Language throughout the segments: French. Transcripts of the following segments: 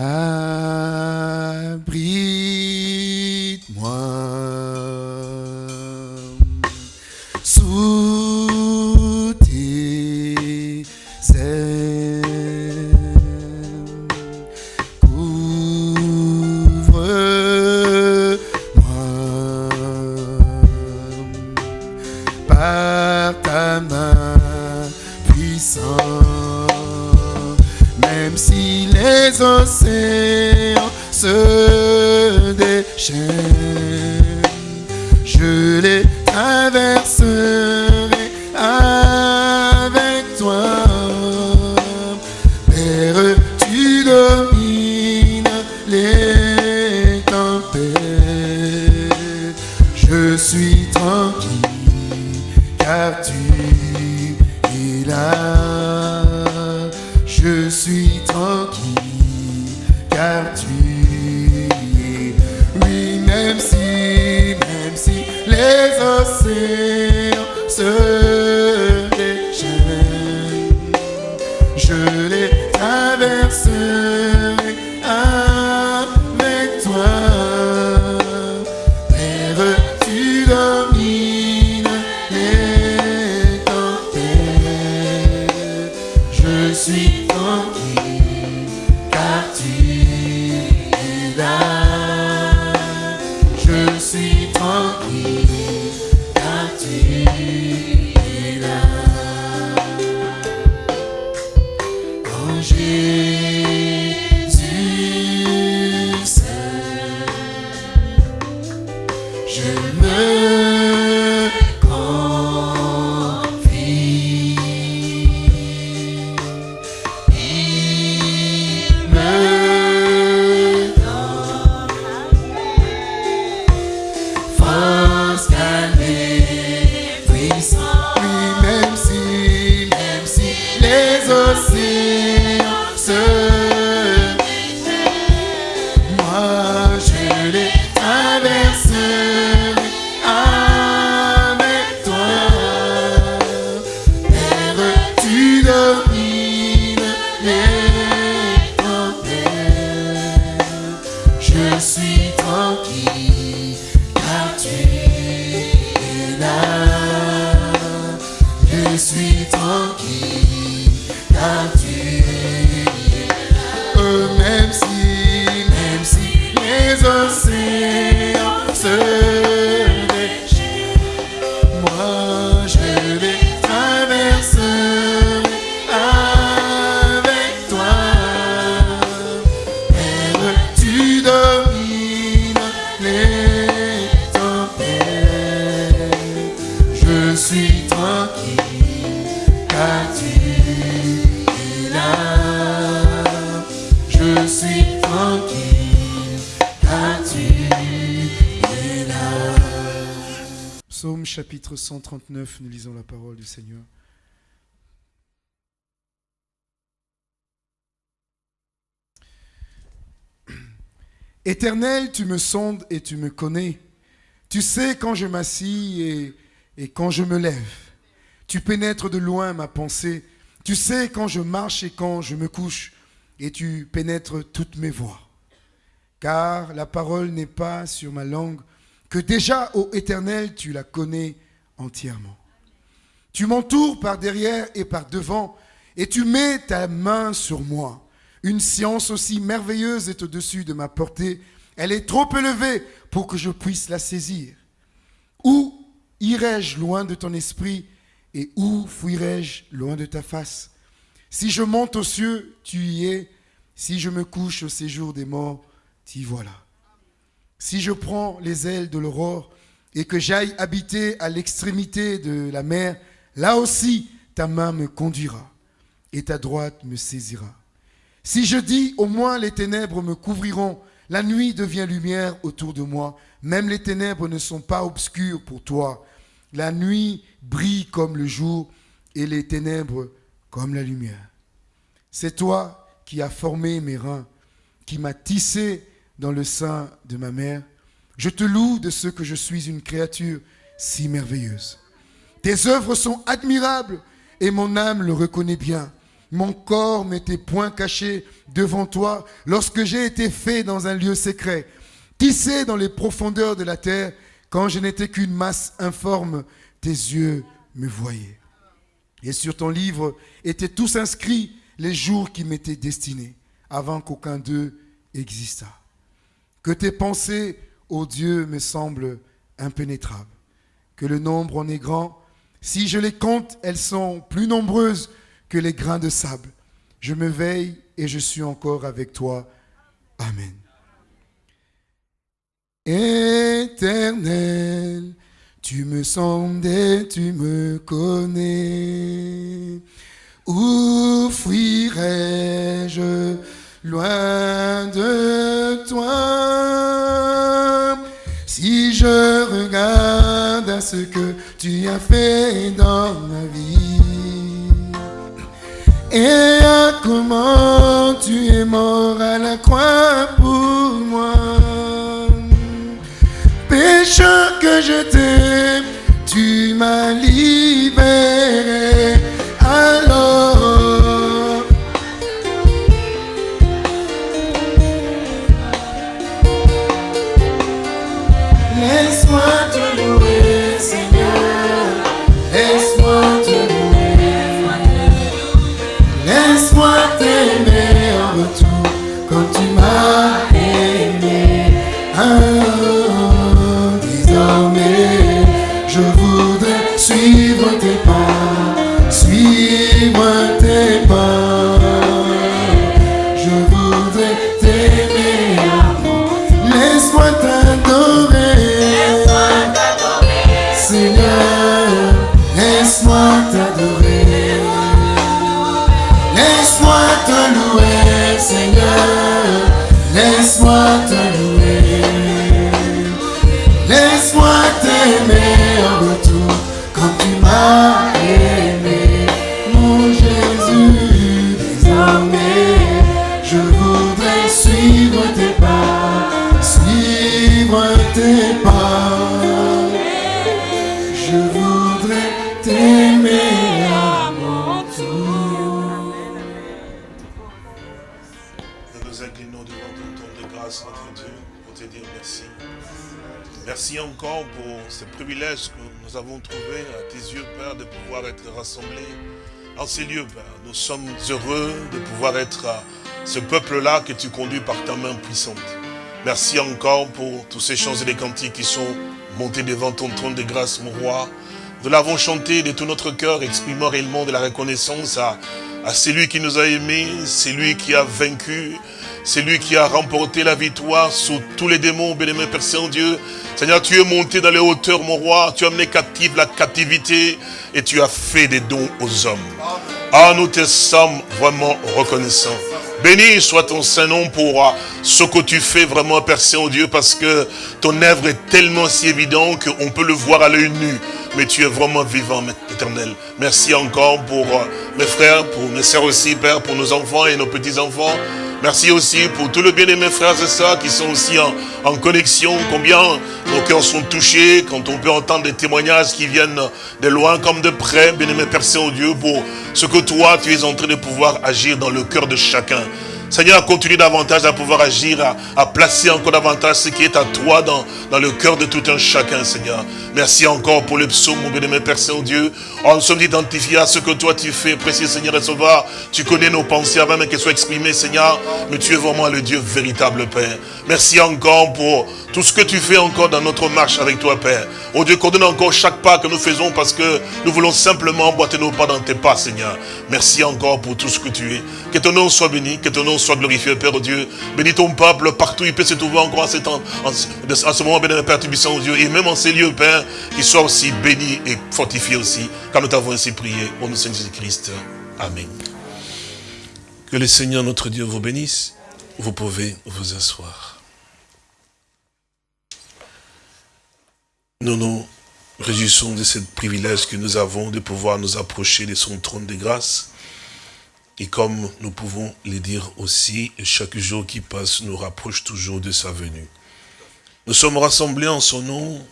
Ah. Psaume chapitre 139, nous lisons la parole du Seigneur. Éternel, tu me sondes et tu me connais. Tu sais quand je m'assis et, quand je me lève. Tu pénètres de loin ma pensée. Tu sais quand je marche et quand je me couche. Et tu pénètres toutes mes voies. Car la parole n'est pas sur ma langue, que déjà, ô Éternel, tu la connais entièrement. Tu m'entoures par derrière et par devant, et tu mets ta main sur moi. Une science aussi merveilleuse est au-dessus de ma portée. Elle est trop élevée pour que je puisse la saisir. Où irai-je loin de ton esprit et où fuirai-je loin de ta face? Si je monte aux cieux, tu y es. Si je me couche au séjour des morts, t'y voilà. Si je prends les ailes de l'aurore et que j'aille habiter à l'extrémité de la mer, là aussi ta main me conduira et ta droite me saisira. Si je dis au moins les ténèbres me couvriront, la nuit devient lumière autour de moi, même les ténèbres ne sont pas obscures pour toi. La nuit brille comme le jour et les ténèbres comme la lumière. C'est toi qui as formé mes reins, qui m'as tissé dans le sein de ma mère. Je te loue de ce que je suis une créature si merveilleuse. Tes œuvres sont admirables et mon âme le reconnaît bien. mon corps m'était point caché devant toi lorsque j'ai été fait dans un lieu secret. Sait dans les profondeurs de la terre, quand je n'étais qu'une masse informe, tes yeux me voyaient. Et sur ton livre étaient tous inscrits les jours qui m'étaient destinés, avant qu'aucun d'eux existât. Que tes pensées, ô Dieu, me semblent impénétrables. Que le nombre en est grand. Si je les compte, elles sont plus nombreuses que les grains de sable. Je me veille et je suis encore avec toi. Amen. Éternel, tu me sondes et tu me connais. Où fuirais-je loin de toi Si je regarde à ce que tu as fait dans ma vie et à comment tu es mort à la croix pour moi pécheur que je t'aime, tu m'as libéré. Suivre tes pas, suivre tes pas. Pouvoir être rassemblés en ces lieux, Père. Nous sommes heureux de pouvoir être ce peuple-là que tu conduis par ta main puissante. Merci encore pour tous ces chants et les cantiques qui sont montés devant ton trône de grâce, mon roi. Nous l'avons chanté de tout notre cœur, exprimant réellement de la reconnaissance à, celui qui nous a aimés, celui qui a vaincu, celui qui a remporté la victoire sur tous les démons, bien-aimé Père Saint-Dieu. Seigneur, tu es monté dans les hauteurs, mon roi, tu as amené captive la captivité et tu as fait des dons aux hommes. Ah, nous te sommes vraiment reconnaissants. Béni soit ton Saint-Nom pour ce que tu fais vraiment, Père Saint-Dieu, parce que ton œuvre est tellement si évidente qu'on peut le voir à l'œil nu. Mais tu es vraiment vivant, éternel. Merci encore pour euh, mes frères, pour mes sœurs aussi, Père, pour nos enfants et nos petits-enfants. Merci aussi pour tous les bien-aimés frères et sœurs qui sont aussi en, connexion. Combien nos cœurs sont touchés quand on peut entendre des témoignages qui viennent de loin comme de près. Bien-aimé Père Saint-Dieu, pour ce que toi, tu es en train de pouvoir agir dans le cœur de chacun. Seigneur, continue davantage à pouvoir agir, à, placer encore davantage ce qui est à toi dans, le cœur de tout un chacun, Seigneur. Merci encore pour le psaume, mon bien-aimé Père Saint-Dieu. Oh, nous sommes identifiés à ce que toi tu fais, précieux Seigneur et Sauveur. Tu connais nos pensées avant même qu'elles soient exprimées, Seigneur. Mais tu es vraiment le Dieu véritable, Père. Merci encore pour tout ce que tu fais encore dans notre marche avec toi, Père. Oh Dieu, coordonne encore chaque pas que nous faisons parce que nous voulons simplement emboîter nos pas dans tes pas, Seigneur. Merci encore pour tout ce que tu es. Que ton nom soit béni, que ton nom soit glorifié, Père Dieu. Bénis ton peuple partout, il peut se trouver encore en ce, ce moment, béni, Père Tubissant, Dieu. Et même en ces lieux, Père, qu'il soit aussi béni et fortifié aussi, car nous t'avons ainsi prié. Au nom de Jésus-Christ. Amen. Que le Seigneur, notre Dieu, vous bénisse. Vous pouvez vous asseoir. Nous nous réjouissons de ce privilège que nous avons de pouvoir nous approcher de son trône de grâce. Et comme nous pouvons le dire aussi, chaque jour qui passe nous rapproche toujours de sa venue. Nous sommes rassemblés en son nom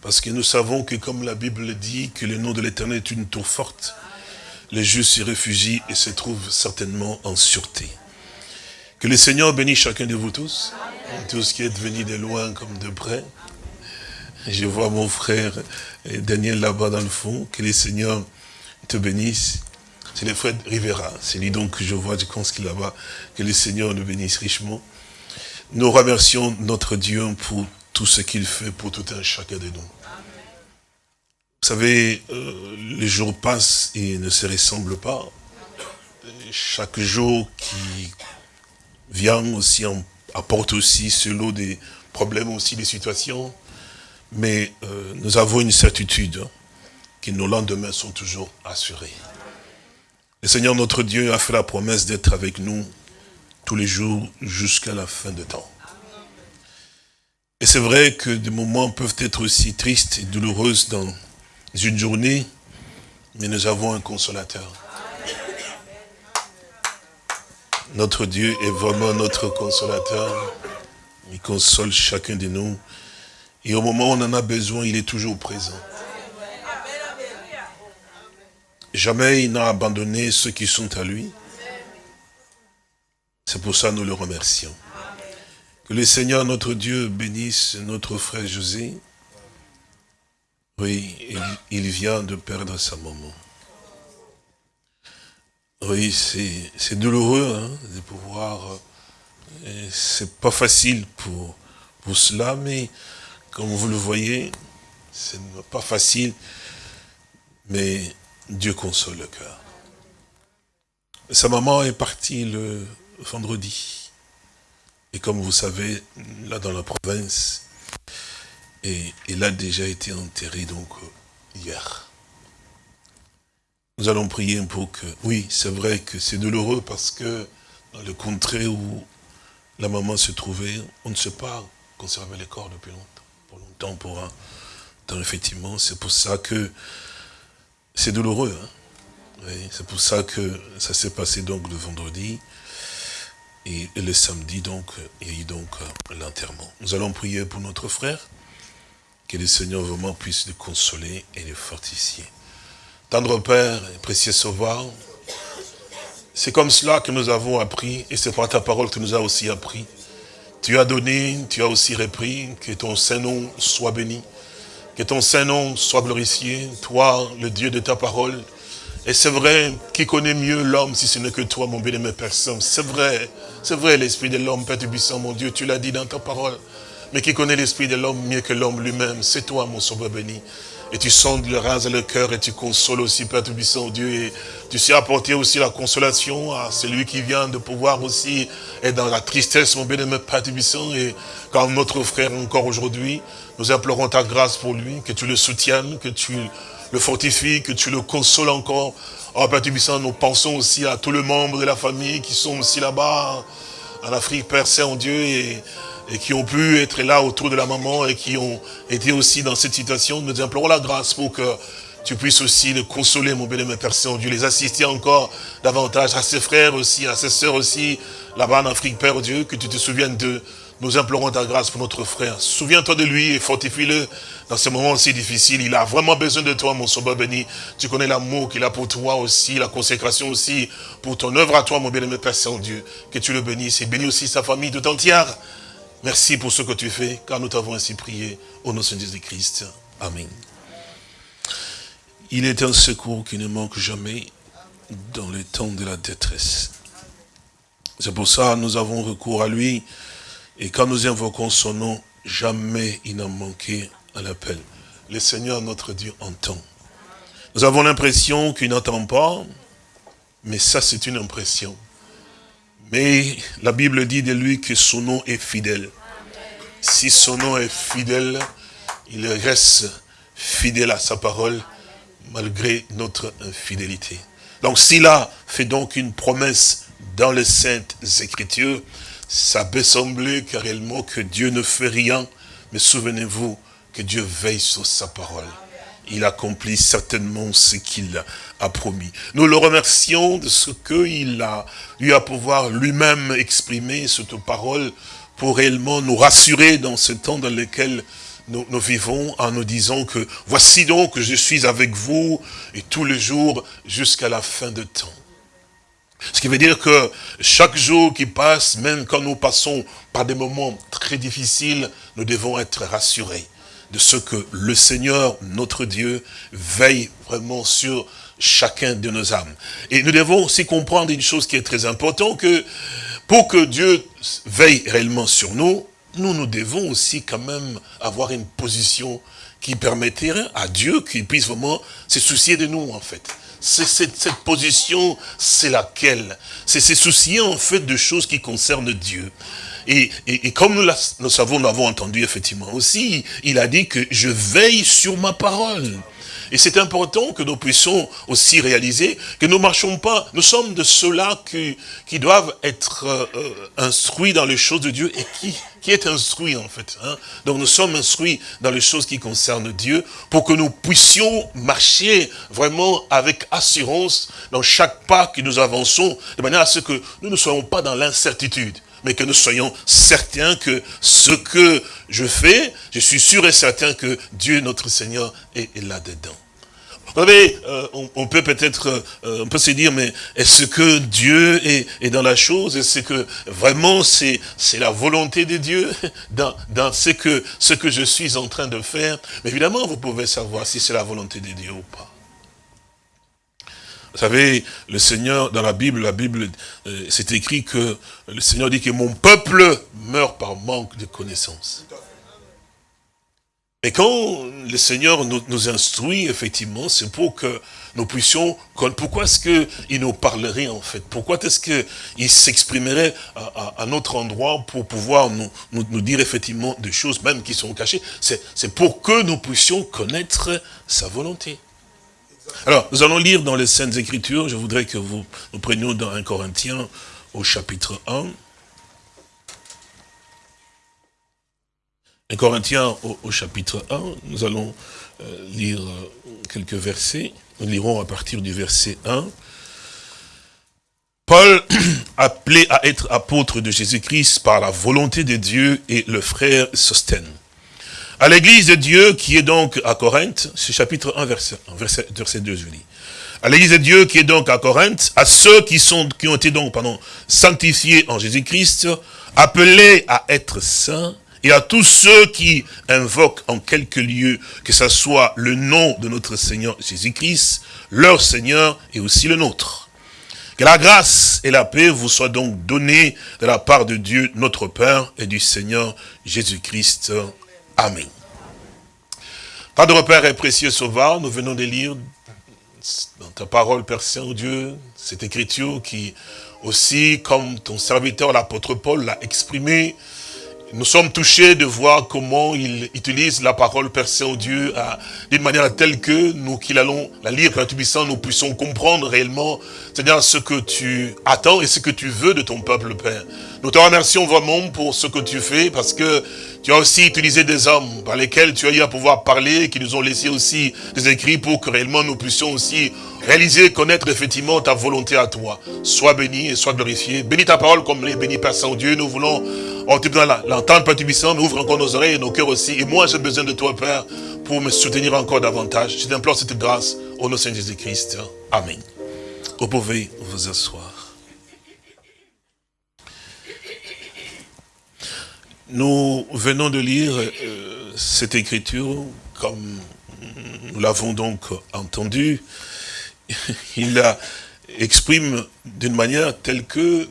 parce que nous savons que comme la Bible le dit, que le nom de l'Éternel est une tour forte. les justes s'y réfugient et se trouvent certainement en sûreté. Que le Seigneur bénisse chacun de vous tous, tous qui êtes venus de loin comme de près. Je vois mon frère Daniel là-bas dans le fond, que le Seigneur te bénisse. C'est le frère Rivera, c'est lui donc que je vois, je pense qu'il là-bas, que le Seigneur nous bénisse richement. Nous remercions notre Dieu pour tout ce qu'il fait pour tout un chacun de nous. Vous savez, euh, les jours passent et ne se ressemblent pas. Chaque jour qui vient aussi apporte aussi ce lot des problèmes, aussi des situations. Mais euh, nous avons une certitude hein, que nos lendemains sont toujours assurés. Le Seigneur notre Dieu a fait la promesse d'être avec nous tous les jours jusqu'à la fin de temps. Et c'est vrai que des moments peuvent être aussi tristes et douloureux dans une journée, mais nous avons un consolateur. Notre Dieu est vraiment notre consolateur. Il console chacun de nous. Et au moment où on en a besoin, il est toujours présent. Jamais il n'a abandonné ceux qui sont à lui. C'est pour ça que nous le remercions. Que le Seigneur, notre Dieu, bénisse notre frère José. Oui, il, vient de perdre sa maman. Oui, c'est douloureux hein, de pouvoir... Euh, c'est pas facile pour, pour cela, mais comme vous le voyez, c'est pas facile, mais Dieu console le cœur. Sa maman est partie le vendredi. Et comme vous savez, là dans la province, et il a déjà été enterré donc hier. Nous allons prier pour que... Oui, c'est vrai que c'est douloureux parce que dans le contrée où la maman se trouvait, on ne sait pas conserver les corps depuis longtemps, pour longtemps, pour un temps, effectivement. C'est pour ça que c'est douloureux. Hein. c'est pour ça que ça s'est passé donc le vendredi. Et, le samedi, donc, il y a eu donc l'enterrement. Nous allons prier pour notre frère, que le Seigneur vraiment puisse le consoler et le fortifier. Tendre Père précieux Sauveur, c'est comme cela que nous avons appris, et c'est par ta parole que tu nous as aussi appris. Tu as donné, tu as aussi repris, que ton Saint-Nom soit béni, que ton Saint-Nom soit glorifié, toi, le Dieu de ta parole. Et c'est vrai, qui connaît mieux l'homme si ce n'est que toi, mon bien-aimé Père C'est vrai, c'est vrai, l'esprit de l'homme, Père Tubissant, mon Dieu, tu l'as dit dans ta parole. Mais qui connaît l'esprit de l'homme mieux que l'homme lui-même, c'est toi, mon sauveur béni et tu sondes le ras et le cœur et tu consoles aussi, Père Tout-Puissant, Dieu, et tu sais apporter aussi la consolation à celui qui vient de pouvoir aussi être dans la tristesse, mon bien-aimé Père Tout-Puissant, et quand notre frère encore aujourd'hui, nous implorons ta grâce pour lui, que tu le soutiennes, que tu le fortifies, que tu le consoles encore. Oh Père Tout-Puissant, nous pensons aussi à tous les membres de la famille qui sont aussi là-bas, en Afrique, Père Saint-Dieu, et et qui ont pu être là autour de la maman et qui ont été aussi dans cette situation. Nous implorons la grâce pour que tu puisses aussi le consoler, mon bien-aimé Père Saint-Dieu, les assister encore davantage à ses frères aussi, à ses sœurs aussi, là-bas en Afrique, Père Dieu, que tu te souviennes de nous implorons ta grâce pour notre frère. Souviens-toi de lui et fortifie-le dans ce moment si difficile. Il a vraiment besoin de toi, mon sauveur béni. Tu connais l'amour qu'il a pour toi aussi, la consécration aussi, pour ton œuvre à toi, mon bien-aimé Père Saint-Dieu. Que tu le bénisses et bénis aussi sa famille tout entière. Merci pour ce que tu fais, car nous t'avons ainsi prié au nom de Jésus-Christ. Amen. Il est un secours qui ne manque jamais dans les temps de la détresse. C'est pour ça que nous avons recours à lui. Et quand nous invoquons son nom, jamais il n'a manqué à l'appel. Le Seigneur, notre Dieu, entend. Nous avons l'impression qu'il n'entend pas, mais ça c'est une impression. Mais la Bible dit de lui que son nom est fidèle. Si son nom est fidèle, il reste fidèle à sa parole, malgré notre infidélité. Donc s'il a fait donc une promesse dans les saintes écritures, ça peut sembler carrément que Dieu ne fait rien, mais souvenez-vous que Dieu veille sur sa parole il accomplit certainement ce qu'il a promis. Nous le remercions de ce qu'il a eu à pouvoir lui-même exprimer cette parole pour réellement nous rassurer dans ce temps dans lequel nous, vivons en nous disant que voici donc je suis avec vous et tous les jours jusqu'à la fin de temps. Ce qui veut dire que chaque jour qui passe, même quand nous passons par des moments très difficiles, nous devons être rassurés de ce que le Seigneur, notre Dieu, veille vraiment sur chacun de nos âmes. Et nous devons aussi comprendre une chose qui est très importante, que pour que Dieu veille réellement sur nous, nous, nous devons aussi quand même avoir une position qui permettrait à Dieu qu'il puisse vraiment se soucier de nous, en fait. C'est cette, cette, position, c'est laquelle? C'est se soucier, en fait, de choses qui concernent Dieu. Et, et, et comme nous, la, savons, nous l'avons entendu effectivement aussi, il a dit que je veille sur ma parole. Et c'est important que nous puissions aussi réaliser que nous marchons pas, nous sommes de ceux-là qui, qui doivent être euh, instruits dans les choses de Dieu et qui, qui est instruit en fait. Hein. Donc nous sommes instruits dans les choses qui concernent Dieu pour que nous puissions marcher vraiment avec assurance dans chaque pas que nous avançons, de manière à ce que nous ne soyons pas dans l'incertitude mais que nous soyons certains que ce que je fais, je suis sûr et certain que Dieu, notre Seigneur, est, là-dedans. Vous savez, euh, on, on, peut peut-être, euh, on peut se dire, mais est-ce que Dieu est, est dans la chose? Est-ce que vraiment c'est c'est la volonté de Dieu dans, dans ce, que, ce que je suis en train de faire? Mais évidemment, vous pouvez savoir si c'est la volonté de Dieu ou pas. Vous savez, le Seigneur, dans la Bible, la Bible, euh, c'est écrit que le Seigneur dit que mon peuple meurt par manque de connaissance. Et quand le Seigneur nous, nous instruit, effectivement, c'est pour que nous puissions, pourquoi est-ce qu'il nous parlerait en fait Pourquoi est-ce qu'il s'exprimerait à, à, à, notre endroit pour pouvoir nous, nous, nous, dire effectivement des choses même qui sont cachées C'est pour que nous puissions connaître sa volonté. Alors, nous allons lire dans les Saintes Écritures, je voudrais que vous nous prenions dans 1 Corinthiens au chapitre 1. 1 Corinthiens au, chapitre 1, nous allons euh, lire quelques versets. Nous lirons à partir du verset 1. Paul, appelé à être apôtre de Jésus-Christ par la volonté de Dieu et le frère Sostène à l'église de Dieu qui est donc à Corinthe, c'est chapitre 1, verset, 1, verset, verset 2, je lis. À l'église de Dieu qui est donc à Corinthe, à ceux qui ont été donc, pardon, sanctifiés en Jésus-Christ, appelés à être saints, et à tous ceux qui invoquent en quelque lieu, que ce soit le nom de notre Seigneur Jésus-Christ, leur Seigneur et aussi le nôtre. Que la grâce et la paix vous soient donc données de la part de Dieu, notre Père, et du Seigneur Jésus-Christ. Amen. Pas de repère et précieux sauveur, nous venons de lire dans ta parole, Père Saint-Dieu, cette écriture qui aussi, comme ton serviteur, l'apôtre Paul, l'a exprimé, nous sommes touchés de voir comment il utilise la parole Père Saint-Dieu d'une manière telle que nous qui allons la lire, Père Tubissant, nous puissions comprendre réellement, ce que tu attends et ce que tu veux de ton peuple, Père. Nous te remercions vraiment pour ce que tu fais, parce que tu as aussi utilisé des hommes par lesquels tu as eu à pouvoir parler, qui nous ont laissé aussi des écrits pour que réellement nous puissions aussi réaliser, connaître effectivement ta volonté à toi. Sois béni et sois glorifié. Bénis ta parole comme les bénis Père Saint-Dieu. Nous voulons, tu l'entendre, Père Tubissant, ouvre encore nos oreilles et nos cœurs aussi. Et moi, j'ai besoin de toi, Père, pour me soutenir encore davantage. Je t'implore cette grâce au nom de Saint Jésus-Christ. Amen. Vous pouvez vous asseoir. Nous venons de lire euh, cette écriture, comme nous l'avons donc entendu. Il la exprime d'une manière telle que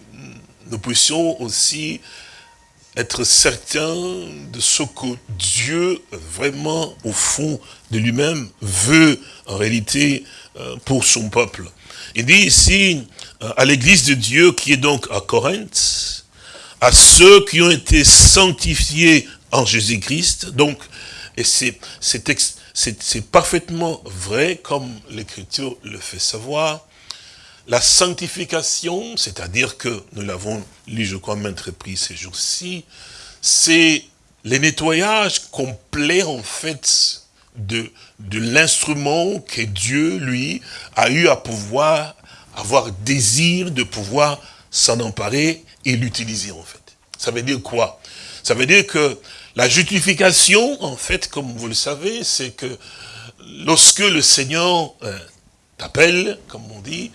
nous puissions aussi être certains de ce que Dieu, vraiment, au fond de lui-même, veut en réalité euh, pour son peuple. Il dit ici, euh, à l'église de Dieu qui est donc à Corinthe, à ceux qui ont été sanctifiés en Jésus-Christ. Donc, et c'est parfaitement vrai, comme l'Écriture le fait savoir. La sanctification, c'est-à-dire que nous l'avons lu, je crois, maintes reprises ces jours-ci, c'est le nettoyage complet, en fait, de, de l'instrument que Dieu, lui, a eu à pouvoir avoir désir de pouvoir s'en emparer et l'utiliser en fait. Ça veut dire quoi? Ça veut dire que La justification, en fait, comme vous le savez, c'est que lorsque le Seigneur euh, t'appelle, comme on dit,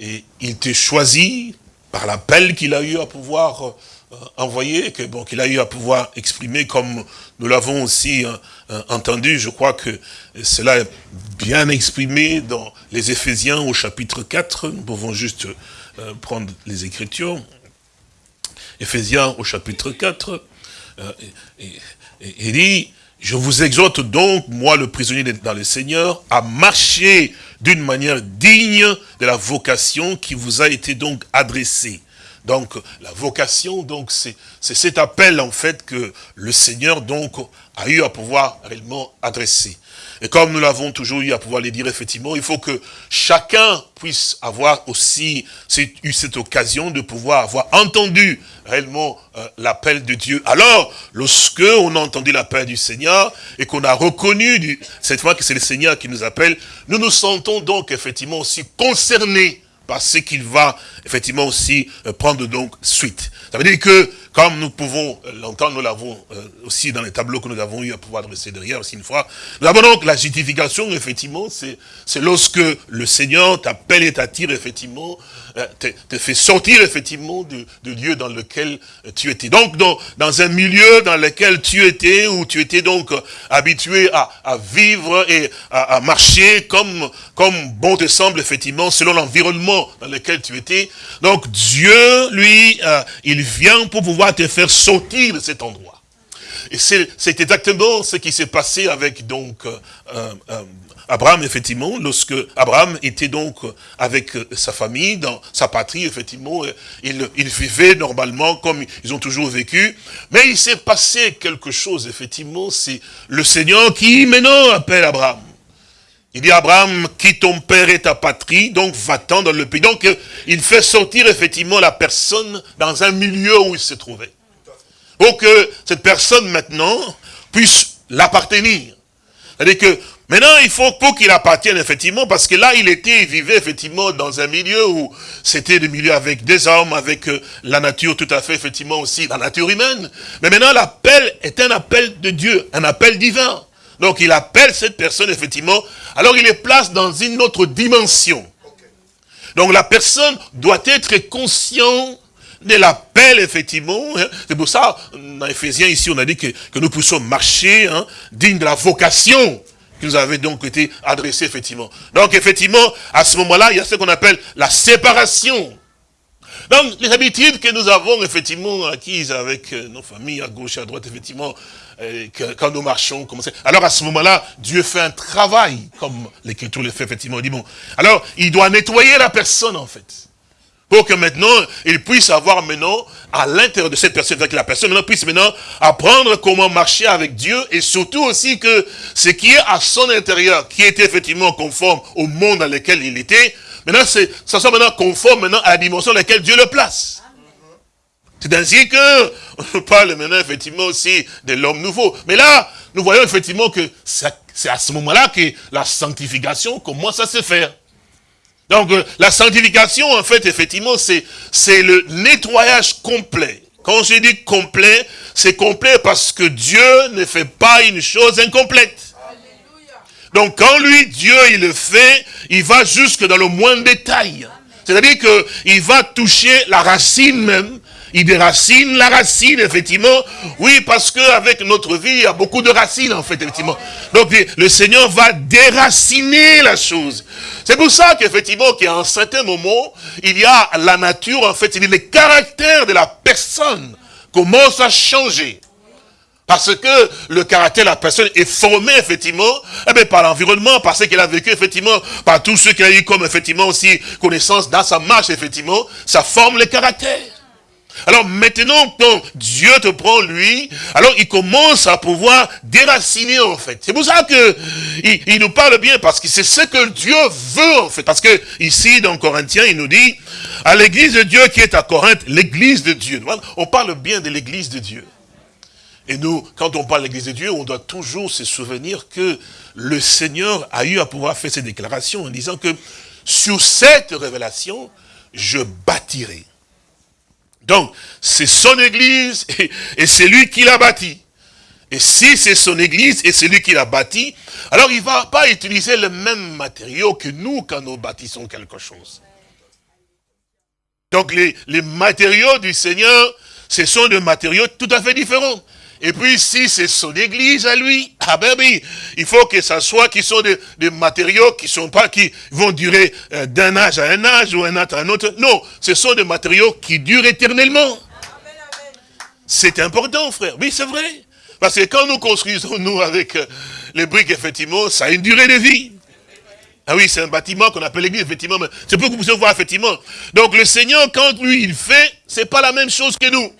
et il te choisit par l'appel qu'il a eu à pouvoir euh, envoyer, que bon, qu'il a eu à pouvoir exprimer, comme nous l'avons aussi euh, entendu, je crois que cela est bien exprimé dans les Éphésiens au chapitre 4, nous pouvons juste prendre les Écritures, Éphésiens au chapitre 4, il dit, je vous exhorte donc, moi le prisonnier dans le Seigneur, à marcher d'une manière digne de la vocation qui vous a été donc adressée. Donc la vocation, c'est cet appel en fait que le Seigneur a eu à pouvoir réellement adresser. Et comme nous l'avons toujours eu à pouvoir les dire, effectivement, il faut que chacun puisse avoir aussi eu cette occasion de pouvoir avoir entendu réellement euh, l'appel de Dieu. Alors, lorsque on a entendu l'appel du Seigneur et qu'on a reconnu cette fois que c'est le Seigneur qui nous appelle, nous nous sentons donc effectivement aussi concernés par ce qu'il va effectivement aussi euh, prendre donc suite. Ça veut dire que comme nous pouvons euh, l'entendre, nous l'avons euh, aussi dans les tableaux que nous avons eu à pouvoir dresser derrière aussi une fois. Nous avons donc la justification, effectivement, c'est lorsque le Seigneur t'appelle et t'attire, effectivement, euh, te, fait sortir, effectivement, du, lieu dans lequel tu étais. Donc, dans, dans un milieu dans lequel tu étais, où tu étais donc habitué à, à vivre et à, à, marcher comme, comme bon te semble, effectivement, selon l'environnement dans lequel tu étais. Donc, Dieu, lui, il vient pour pouvoir te faire sortir de cet endroit. Et c'est exactement ce qui s'est passé avec donc euh, euh, Abraham, effectivement, lorsque Abraham était donc avec sa famille, dans sa patrie, effectivement, il, il vivait normalement comme ils ont toujours vécu. Mais il s'est passé quelque chose, effectivement, c'est le Seigneur qui maintenant appelle Abraham. Il dit, Abraham, quitte ton père et ta patrie, donc va-t'en dans le pays. Donc, il fait sortir effectivement la personne dans un milieu où il se trouvait pour que cette personne maintenant puisse l'appartenir. C'est-à-dire que maintenant, il faut pour qu'il appartienne effectivement, parce que là, il était, il vivait effectivement dans un milieu où c'était des milieux avec des hommes, avec euh, la nature tout à fait, effectivement aussi, la nature humaine. Mais maintenant, l'appel est un appel de Dieu, un appel divin. Donc, il appelle cette personne, effectivement, alors il les place dans une autre dimension. Donc, la personne doit être consciente de l'appel, effectivement. Hein. C'est pour ça, dans Ephésiens, ici, on a dit que, nous puissions marcher hein, digne de la vocation qui nous avait donc été adressée, effectivement. Donc, effectivement, à ce moment-là, il y a ce qu'on appelle la séparation. Donc, les habitudes que nous avons, effectivement, acquises avec euh, nos familles, à gauche à droite, effectivement, euh, quand nous marchons, comme. Alors, à ce moment-là, Dieu fait un travail, comme l'Écriture le fait, effectivement. Il dit, bon, alors, il doit nettoyer la personne, en fait pour que maintenant, il puisse avoir maintenant, à l'intérieur de cette personne, que la personne maintenant puisse maintenant apprendre comment marcher avec Dieu, et surtout aussi que ce qui est à son intérieur, qui était effectivement conforme au monde dans lequel il était, maintenant, ça soit maintenant conforme maintenant à la dimension dans laquelle Dieu le place. C'est ainsi que on parle maintenant effectivement aussi de l'homme nouveau. Mais là, nous voyons effectivement que c'est à ce moment-là que la sanctification commence à se faire. Donc euh, la sanctification, en fait, effectivement, c'est le nettoyage complet. Quand je dis complet, c'est complet parce que Dieu ne fait pas une chose incomplète. Donc quand lui, Dieu, il le fait, il va jusque dans le moindre détail. C'est-à-dire qu'il va toucher la racine même, il déracine la racine, effectivement. Oui, parce qu'avec notre vie, il y a beaucoup de racines, en fait, effectivement. Donc, le Seigneur va déraciner la chose. C'est pour ça qu'effectivement, qu'à un certain moment, il y a la nature, en fait, il y a les caractères de la personne commencent à changer. Parce que le caractère de la personne est formé, effectivement, eh par l'environnement, par ce qu'elle a vécu, effectivement, par tout ce qu'elle a eu comme, effectivement, aussi connaissance dans sa marche, effectivement, ça forme le caractère. Alors maintenant, quand Dieu te prend lui, alors il commence à pouvoir déraciner en fait. C'est pour ça que il, nous parle bien, parce que c'est ce que Dieu veut en fait. Parce que ici, dans Corinthiens, il nous dit, à l'église de Dieu qui est à Corinthe, l'église de Dieu. On parle bien de l'église de Dieu. Et nous, quand on parle de l'église de Dieu, on doit toujours se souvenir que le Seigneur a eu à pouvoir faire ces déclarations en disant que sur cette révélation, je bâtirai donc, c'est son église et, c'est lui qui l'a bâti. Et si c'est son église et c'est lui qui l'a bâti, alors il ne va pas utiliser le même matériau que nous quand nous bâtissons quelque chose. Donc les matériaux du Seigneur, ce sont des matériaux tout à fait différents. Et puis si c'est son église à lui, ah ben oui, il faut que ça soit qui sont des, matériaux qui sont pas qui vont durer euh, d'un âge à un âge ou un autre à un autre. Non, ce sont des matériaux qui durent éternellement. C'est important, frère. Oui, c'est vrai. Parce que quand nous construisons, nous, avec euh, les briques, effectivement, ça a une durée de vie. Ah oui, c'est un bâtiment qu'on appelle l'église, effectivement. C'est pour que vous puissiez voir, effectivement. Donc le Seigneur, quand lui, il fait, c'est pas la même chose que nous.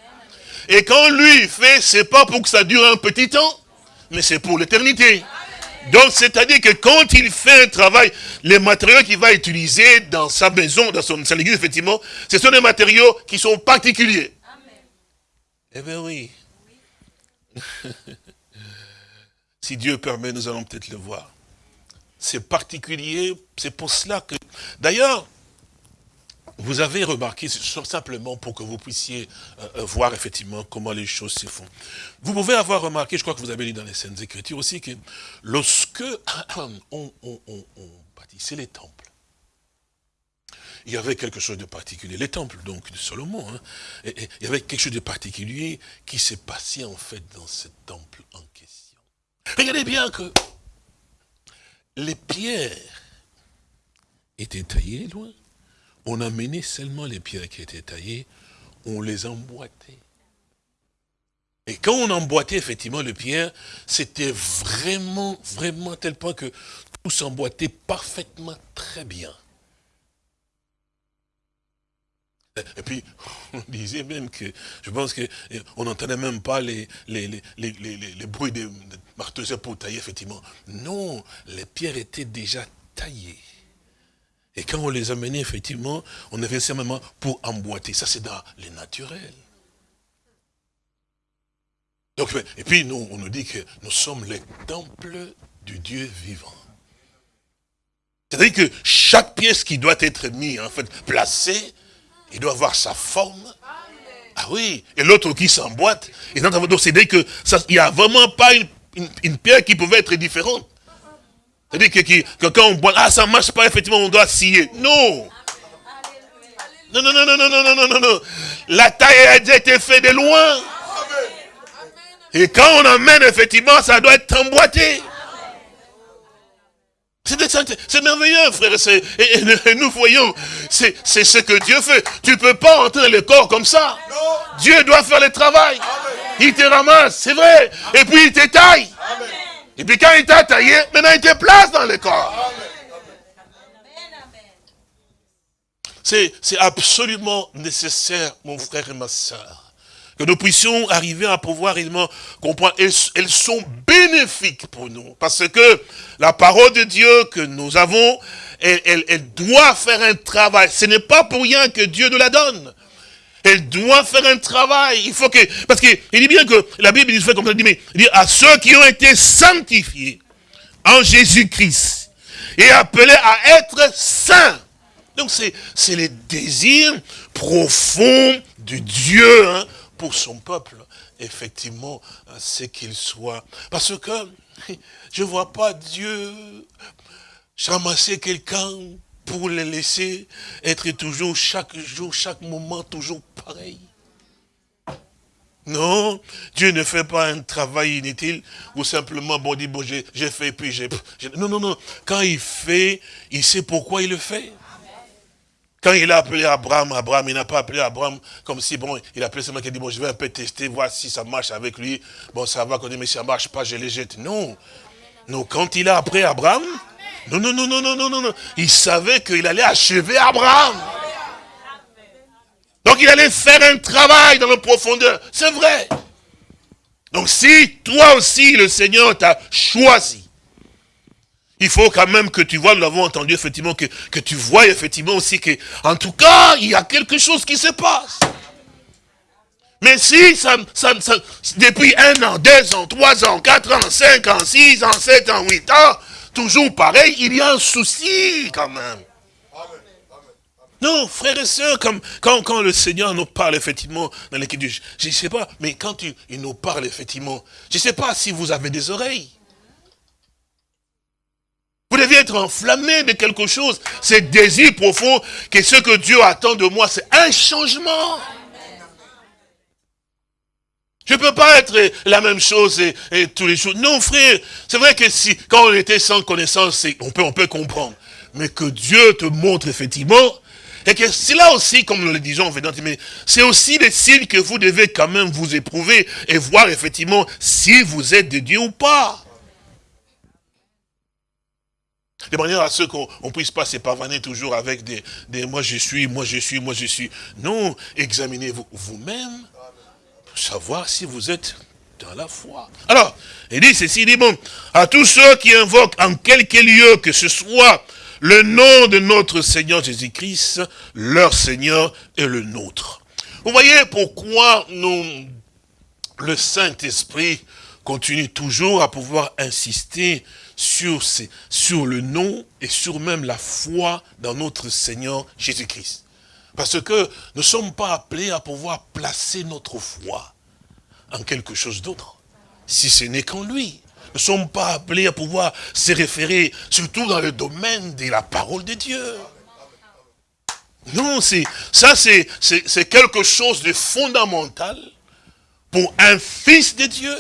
Et quand lui, fait, c'est pas pour que ça dure un petit temps, mais c'est pour l'éternité. Donc, c'est-à-dire que quand il fait un travail, les matériaux qu'il va utiliser dans sa maison, dans son, église, effectivement, ce sont des matériaux qui sont particuliers. Eh bien oui. si Dieu permet, nous allons peut-être le voir. C'est particulier, c'est pour cela que... D'ailleurs, vous avez remarqué, simplement pour que vous puissiez euh, euh, voir effectivement comment les choses se font. Vous pouvez avoir remarqué, je crois que vous avez lu dans les scènes Écritures aussi, que lorsque on, bâtissait les temples, il y avait quelque chose de particulier. Les temples, donc, de Salomon, hein, il y avait quelque chose de particulier qui s'est passé, en fait, dans ce temple en question. Regardez bien que les pierres étaient taillées loin on amenait seulement les pierres qui étaient taillées, on les emboîtait. Et quand on emboîtait effectivement les pierres, c'était vraiment, vraiment tel point que tout s'emboîtait parfaitement très bien. Et puis, on disait même que, je pense qu'on n'entendait même pas les, bruits des marteaux pour tailler, effectivement. Non, les pierres étaient déjà taillées. Et quand on les amenait, effectivement, on avait simplement pour emboîter. Ça, c'est dans les naturels. Donc, et puis, nous, on nous dit que nous sommes les temples du Dieu vivant. C'est-à-dire que chaque pièce qui doit être mise, en fait, placée, il doit avoir sa forme. Ah oui, et l'autre qui s'emboîte. Donc, c'est-à-dire qu'il n'y a vraiment pas une pierre qui pouvait être différente. C'est-à-dire que, quand on boit, ah ça ne marche pas, effectivement, on doit scier. Non. Non, non, non, non, non, non, non, non, non. La taille a déjà été faite de loin. Et quand on amène, effectivement, ça doit être emboîté. C'est merveilleux, frère. Et, et, nous voyons, c'est ce que Dieu fait. Tu ne peux pas entrer dans le corps comme ça. Dieu doit faire le travail. Il te ramasse, c'est vrai. Et puis il te taille. Et puis quand il t'a taillé, maintenant il te place dans le corps. C'est absolument nécessaire, mon frère et ma soeur, que nous puissions arriver à pouvoir réellement comprendre. Elles, sont bénéfiques pour nous. Parce que la parole de Dieu que nous avons, elle, elle doit faire un travail. Ce n'est pas pour rien que Dieu nous la donne. Elle doit faire un travail. Il faut que, parce qu'il dit bien que la Bible dit, fait comme ça, il dit, mais, il dit, à ceux qui ont été sanctifiés en Jésus-Christ et appelés à être saints. Donc c'est le désir profond de Dieu hein, pour son peuple, effectivement, c'est qu'il soit. Parce que je ne vois pas Dieu ramasser quelqu'un pour les laisser être toujours, chaque jour, chaque moment, toujours pareil. Non, Dieu ne fait pas un travail inutile ou simplement, bon, dit, bon, j'ai fait, puis j'ai... Non, non, non. Quand il fait, il sait pourquoi il le fait. Quand il a appelé Abraham, Abraham, il n'a pas appelé Abraham comme si, bon, il a appelé seulement qui a dit, bon, je vais un peu tester, voir si ça marche avec lui. Bon, ça va, quand dit, mais si ça marche pas, je les jette. Non. Non, quand il a appelé Abraham, non, non, non, non, non, non, non. Il savait qu'il allait achever Abraham. Donc il allait faire un travail dans la profondeur. C'est vrai. Donc si toi aussi le Seigneur t'a choisi, il faut quand même que tu vois, nous l'avons entendu effectivement, que, que tu vois effectivement aussi que, en tout cas, il y a quelque chose qui se passe. Mais si ça, ça, depuis un an, deux ans, trois ans, quatre ans, cinq ans, six ans, sept ans, huit ans, toujours pareil, il y a un souci quand même. Non, frères et sœurs, quand, le Seigneur nous parle effectivement dans je ne sais pas, mais quand il, il, nous parle effectivement, je ne sais pas si vous avez des oreilles. Vous devez être enflammé de quelque chose. C'est désir profond que ce que Dieu attend de moi, c'est un changement. Je ne peux pas être la même chose et, tous les jours. Non, frère, c'est vrai que si, quand on était sans connaissance, on peut, comprendre. Mais que Dieu te montre effectivement, et que c'est là aussi, comme nous le disons, c'est aussi des signes que vous devez quand même vous éprouver et voir effectivement si vous êtes de Dieu ou pas. De manière à ce qu'on ne puisse pas se toujours avec des, des, moi je suis, moi je suis, moi je suis. Non, examinez-vous vous-même savoir si vous êtes dans la foi. Alors, il dit ceci, il dit bon, à tous ceux qui invoquent en quelque lieu que ce soit le nom de notre Seigneur Jésus-Christ, leur Seigneur et le nôtre. Vous voyez pourquoi nous, le Saint-Esprit continue toujours à pouvoir insister sur, sur le nom et sur même la foi dans notre Seigneur Jésus-Christ. Parce que nous ne sommes pas appelés à pouvoir placer notre foi en quelque chose d'autre, si ce n'est qu'en lui ne sommes pas appelés à pouvoir se référer, surtout dans le domaine de la parole de Dieu. Non, ça c'est quelque chose de fondamental pour un fils de Dieu.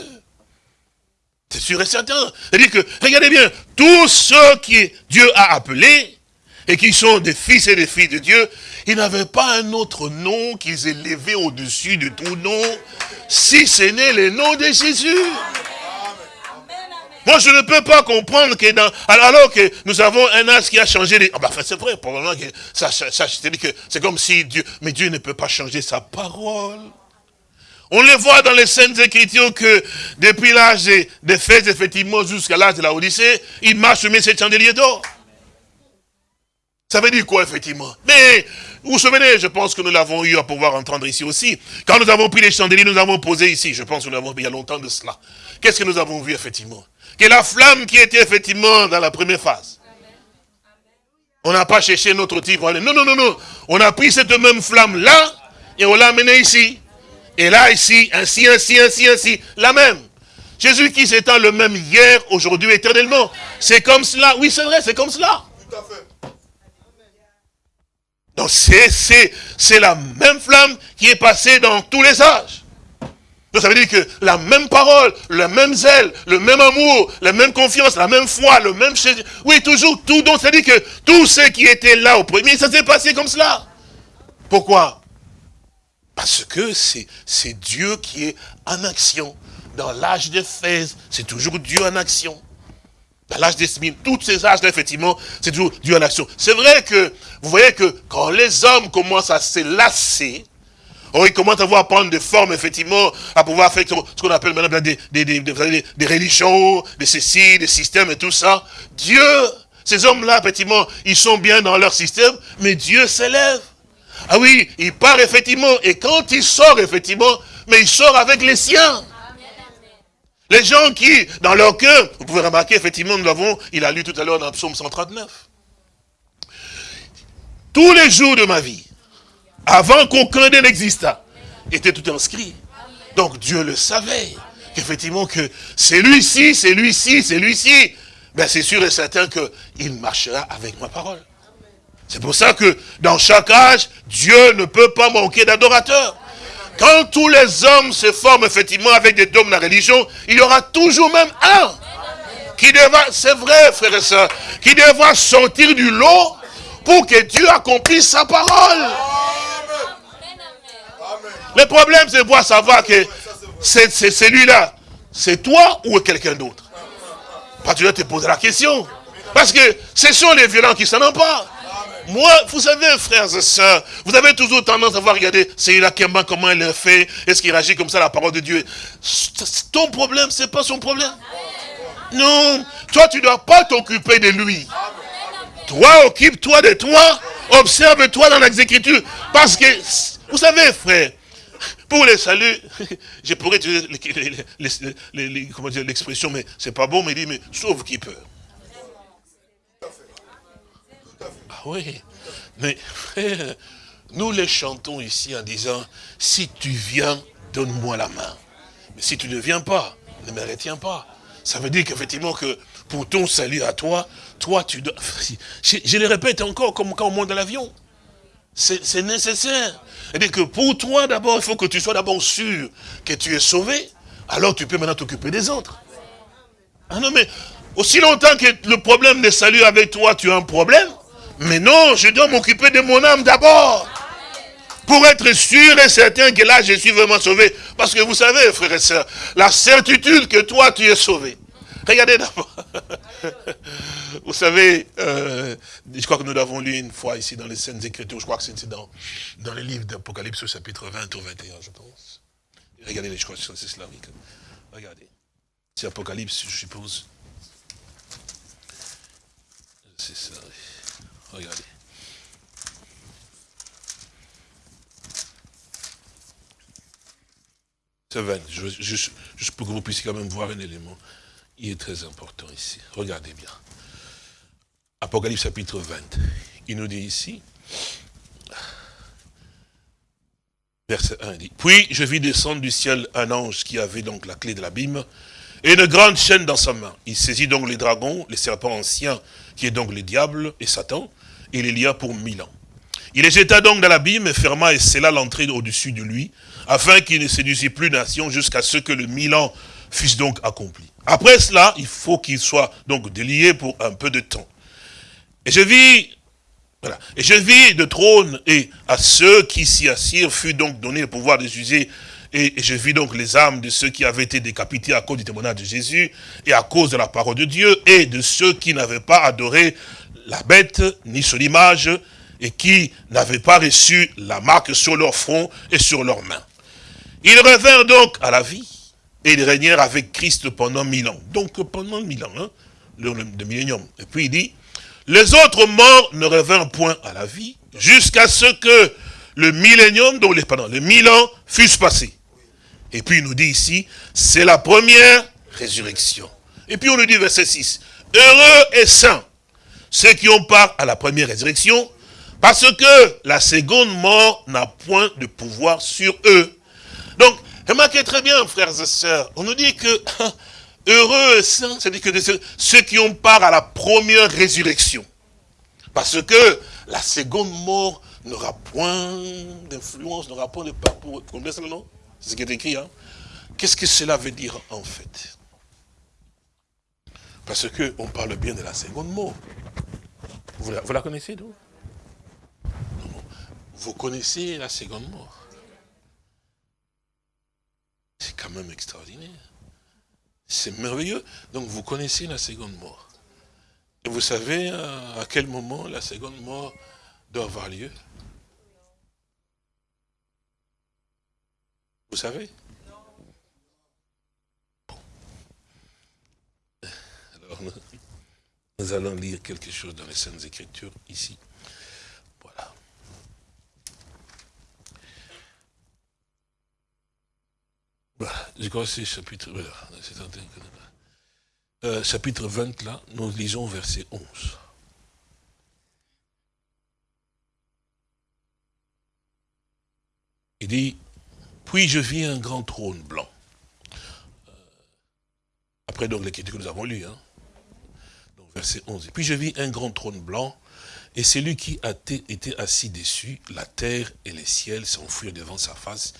C'est sûr et certain. C'est-à-dire que, regardez bien, tous ceux qui Dieu a appelés, et qui sont des fils et des filles de Dieu, ils n'avaient pas un autre nom qu'ils élevaient au-dessus de tout nom, si ce n'est le nom de Jésus. Moi, je ne peux pas comprendre que dans, alors que nous avons un âge qui a changé les, ah bah, c'est vrai, probablement que ça, ça, ça que c'est comme si Dieu, mais Dieu ne peut pas changer sa parole. On le voit dans les scènes Écritures que depuis l'âge des de fêtes, effectivement, jusqu'à l'âge de la Odyssée, il marche mais ces chandeliers d'or. Ça veut dire quoi, effectivement? Mais, vous vous souvenez, je pense que nous l'avons eu à pouvoir entendre ici aussi. Quand nous avons pris les chandeliers, nous avons posé ici. Je pense que nous l'avons vu il y a longtemps de cela. Qu'est-ce que nous avons vu, effectivement? Que la flamme qui était effectivement dans la première phase. On n'a pas cherché notre type. Non, non, non, non. On a pris cette même flamme-là et on l'a amenée ici. Et là, ici, ainsi, ainsi, ainsi, ainsi. La même. Jésus qui s'étend le même hier, aujourd'hui, éternellement. C'est comme cela. Oui, c'est vrai, c'est comme cela. Tout à fait. Donc c'est la même flamme qui est passée dans tous les âges. Donc ça veut dire que la même parole, le même zèle, le même amour, la même confiance, la même foi, le même... Oui, toujours tout. Donc ça veut dire que tout ce qui était là au premier, ça s'est passé comme cela. Pourquoi? Parce que c'est Dieu qui est en action. Dans l'âge de Fès, c'est toujours Dieu en action. Dans l'âge des Smines, tous ces âges-là, effectivement, c'est toujours Dieu en action. C'est vrai que, vous voyez que quand les hommes commencent à se lasser, Oh, il commence à voir prendre des formes, effectivement, à pouvoir faire ce qu'on appelle maintenant des, des, des, des, religions, des ceci, des systèmes et tout ça. Dieu, ces hommes-là, effectivement, ils sont bien dans leur système, mais Dieu s'élève. Ah oui, il part effectivement, et quand il sort effectivement, mais il sort avec les siens. Les gens qui, dans leur cœur, vous pouvez remarquer, effectivement, nous l'avons, il a lu tout à l'heure dans le psaume 139. Tous les jours de ma vie, avant qu'aucun d'eux n'existât, était tout inscrit. Donc Dieu le savait, qu'effectivement que c'est lui-ci, c'est lui-ci, c'est lui-ci. Ben c'est sûr et certain qu'il marchera avec ma parole. C'est pour ça que dans chaque âge, Dieu ne peut pas manquer d'adorateurs. Quand tous les hommes se forment effectivement avec des dômes de la religion, il y aura toujours même un qui devra, c'est vrai frère et soeur, qui devra sortir du lot pour que Dieu accomplisse sa parole. Le problème, c'est de voir savoir que c'est celui-là. C'est toi ou quelqu'un d'autre? Pas tu dois te poser la question. Parce que ce sont les violents qui s'en emparent. Moi, vous savez, frères et sœurs, vous avez toujours tendance à voir, regardez, c'est là comment il le fait, est-ce qu'il réagit comme ça la parole de Dieu. Ton problème, c'est pas son problème. Non, toi, tu ne dois pas t'occuper de lui. Toi, occupe-toi de toi, observe-toi dans l'exécriture. Parce que, vous savez, frère, pour les saluts, je pourrais utiliser l'expression, mais c'est pas bon, mais il dit, mais sauve qui peut. Ah oui. Mais nous les chantons ici en disant, si tu viens, donne-moi la main. Mais si tu ne viens pas, ne me retiens pas. Ça veut dire qu'effectivement que pour ton salut à toi, toi tu dois... Je, le répète encore comme quand on monte dans l'avion. C'est nécessaire. C'est-à-dire que pour toi d'abord, il faut que tu sois d'abord sûr que tu es sauvé. Alors tu peux maintenant t'occuper des autres. Ah non mais, aussi longtemps que le problème de salut avec toi, tu as un problème. Mais non, je dois m'occuper de mon âme d'abord. Pour être sûr et certain que là, je suis vraiment sauvé. Parce que vous savez, frères et sœurs, la certitude que toi, tu es sauvé. Regardez d'abord. Vous savez, euh, je crois que nous l'avons lu une fois ici dans les scènes Écritures, je crois que c'est dans, dans le livre d'Apocalypse, chapitre 20 ou 21, je pense. Regardez les choses islamiques. Regardez. C'est Apocalypse, je suppose. C'est ça. Regardez. C'est 20. juste pour que vous puissiez quand même voir un élément. Il est très important ici. Regardez bien. Apocalypse chapitre 20. Il nous dit ici, verset 1, dit, Puis je vis descendre du ciel un ange qui avait donc la clé de l'abîme et une grande chaîne dans sa main. Il saisit donc les dragons, les serpents anciens, qui est donc le diable et Satan, il y a pour mille ans. Il les jeta donc dans l'abîme et ferma et scella l'entrée au-dessus de lui, afin qu'il ne séduisît plus nation jusqu'à ce que le mille ans fût donc accompli. Après cela, il faut qu'il soit donc délié pour un peu de temps. Et je vis, voilà, et je vis de trône, et à ceux qui s'y assirent fut donc donné le pouvoir de juger, et, je vis donc les âmes de ceux qui avaient été décapités à cause du témoignage de Jésus, et à cause de la parole de Dieu, et de ceux qui n'avaient pas adoré la bête, ni son image, et qui n'avaient pas reçu la marque sur leur front et sur leurs mains. Ils revinrent donc à la vie, et ils régnèrent avec Christ pendant mille ans. Donc pendant mille ans, hein, le, le millénium. Et puis il dit, les autres morts ne revinrent point à la vie jusqu'à ce que le millénium, donc les, pardon, les mille ans, fussent passés. Et puis il nous dit ici, c'est la première résurrection. Et puis on nous dit verset 6, heureux et saints ceux qui ont part à la première résurrection, parce que la seconde mort n'a point de pouvoir sur eux. Donc, remarquez très bien, frères et sœurs, on nous dit que Heureux et saints, c'est-à-dire que ceux qui ont part à la première résurrection. Parce que la seconde mort n'aura point d'influence, n'aura point de part pour eux. Vous le nom C'est ce qui est écrit. Hein? Qu'est-ce que cela veut dire en fait? Parce qu'on parle bien de la seconde mort. Vous la, vous la connaissez, non Vous connaissez la seconde mort? C'est quand même extraordinaire. C'est merveilleux. Donc vous connaissez la seconde mort. Et vous savez euh, à quel moment la seconde mort doit avoir lieu? Vous savez? Alors nous, allons lire quelque chose dans les Saintes Écritures ici. Voilà. Je crois que c'est chapitre, voilà, euh, chapitre 20 là, nous lisons verset 11. Il dit, puis je vis un grand trône blanc. Euh, après donc l'écriture que nous avons lu, hein. Verset 11. Puis je vis un grand trône blanc, et celui qui été assis dessus, la terre et les ciels s'enfuirent devant sa face,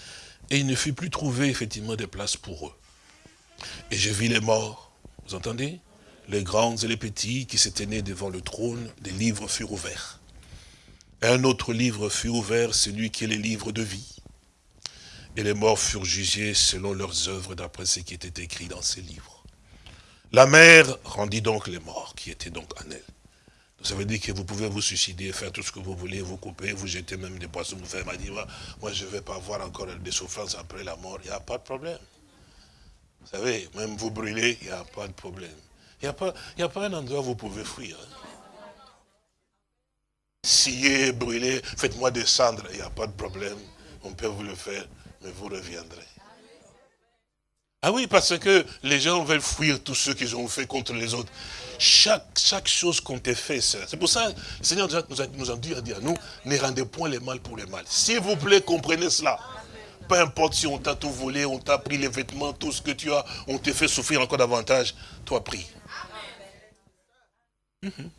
et il ne fut plus trouvé effectivement de place pour eux. Et je vis les morts, vous entendez? Les grands et les petits qui s'étaient nés devant le trône, des livres furent ouverts. Un autre livre fut ouvert, celui qui est le livre de vie. Et les morts furent jugés selon leurs œuvres d'après ce qui était écrit dans ces livres. La mer rendit donc les morts qui étaient donc en elle. Ça veut dire que vous pouvez vous suicider, faire tout ce que vous voulez, vous couper, vous jeter même des poissons, vous faire, dit, moi je ne vais pas avoir encore des souffrances après la mort, il n'y a pas de problème. Vous savez, même vous brûler, il n'y a pas de problème. Il n'y a, pas, a pas un endroit où vous pouvez fuir. Hein. Sciez, brûlez, faites-moi descendre, il n'y a pas de problème. On peut vous le faire, mais vous reviendrez. Ah oui, parce que les gens veulent fuir tous ceux qu'ils ont fait contre les autres. Chaque, chaque chose qu'on t'a fait, c'est pour ça, le Seigneur nous a, nous dit à dire, nous, ne rendez point les mal pour les mal. S'il vous plaît, comprenez cela. Peu importe si on t'a tout volé, on t'a pris les vêtements, tout ce que tu as, on t'a fait souffrir encore davantage, toi prie. Mhm.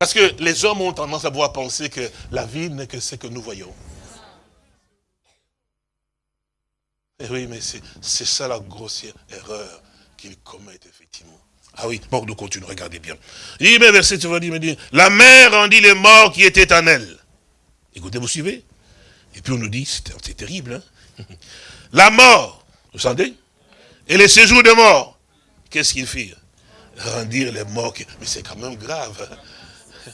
Parce que les hommes ont tendance à voir penser que la vie n'est que ce que nous voyons. Eh oui, mais c'est ça la grossière erreur qu'ils commettent, effectivement. Ah oui, bon, nous continuons, regardez bien. Il dit, mais verset, dire, dit, la mère rendit les morts qui étaient en elle. Écoutez, vous suivez Et puis on nous dit, c'est terrible, hein La mort, vous sentez? Et les séjours de mort, qu'est-ce qu'ils firent? Rendir les morts, mais c'est quand même grave. Hein.